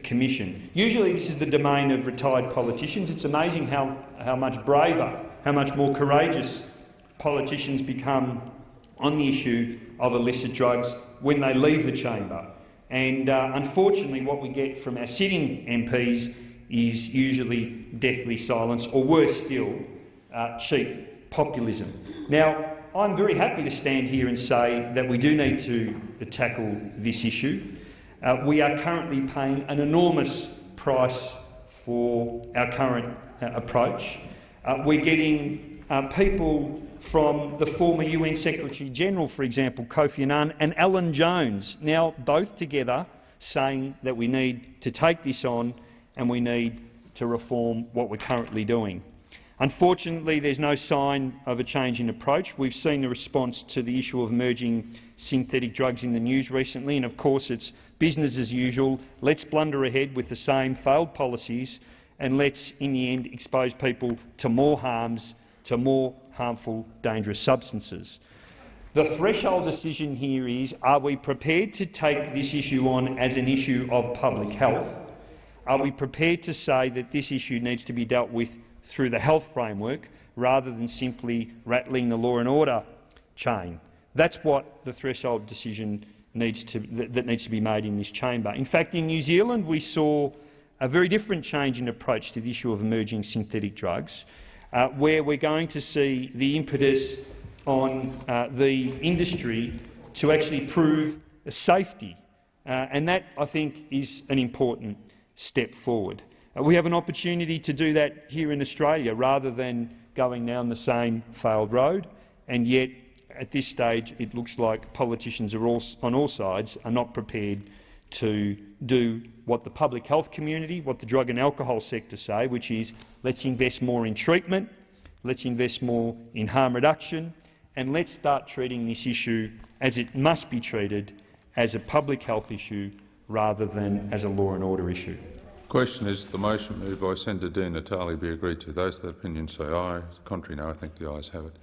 Commission. Usually this is the domain of retired politicians. It's amazing how, how much braver, how much more courageous politicians become on the issue of illicit drugs when they leave the chamber. And uh, unfortunately what we get from our sitting MPs is usually deathly silence, or worse still, uh, cheap populism. Now, I'm very happy to stand here and say that we do need to tackle this issue. Uh, we are currently paying an enormous price for our current uh, approach. Uh, we're getting uh, people from the former UN Secretary-General, for example, Kofi Annan, and Alan Jones, now both together saying that we need to take this on and we need to reform what we're currently doing. Unfortunately, there's no sign of a change in approach. We've seen the response to the issue of emerging synthetic drugs in the news recently, and of course it's business as usual. Let's blunder ahead with the same failed policies and let's, in the end, expose people to more harms, to more harmful, dangerous substances. The threshold decision here is, are we prepared to take this issue on as an issue of public health? Are we prepared to say that this issue needs to be dealt with through the health framework rather than simply rattling the law and order chain? That's what the threshold decision needs to, that, needs to be made in this chamber. In fact, in New Zealand we saw a very different change in approach to the issue of emerging synthetic drugs, uh, where we're going to see the impetus on uh, the industry to actually prove safety. Uh, and that, I think, is an important step forward. Uh, we have an opportunity to do that here in Australia rather than going down the same failed road, and yet at this stage it looks like politicians all, on all sides are not prepared to do what the public health community, what the drug and alcohol sector say, which is let's invest more in treatment, let's invest more in harm reduction, and let's start treating this issue as it must be treated, as a public health issue rather than as a law and order issue. The question is the motion moved by Senator Di Natale be agreed to. Those that opinion say aye. Contrary no. I think the ayes have it.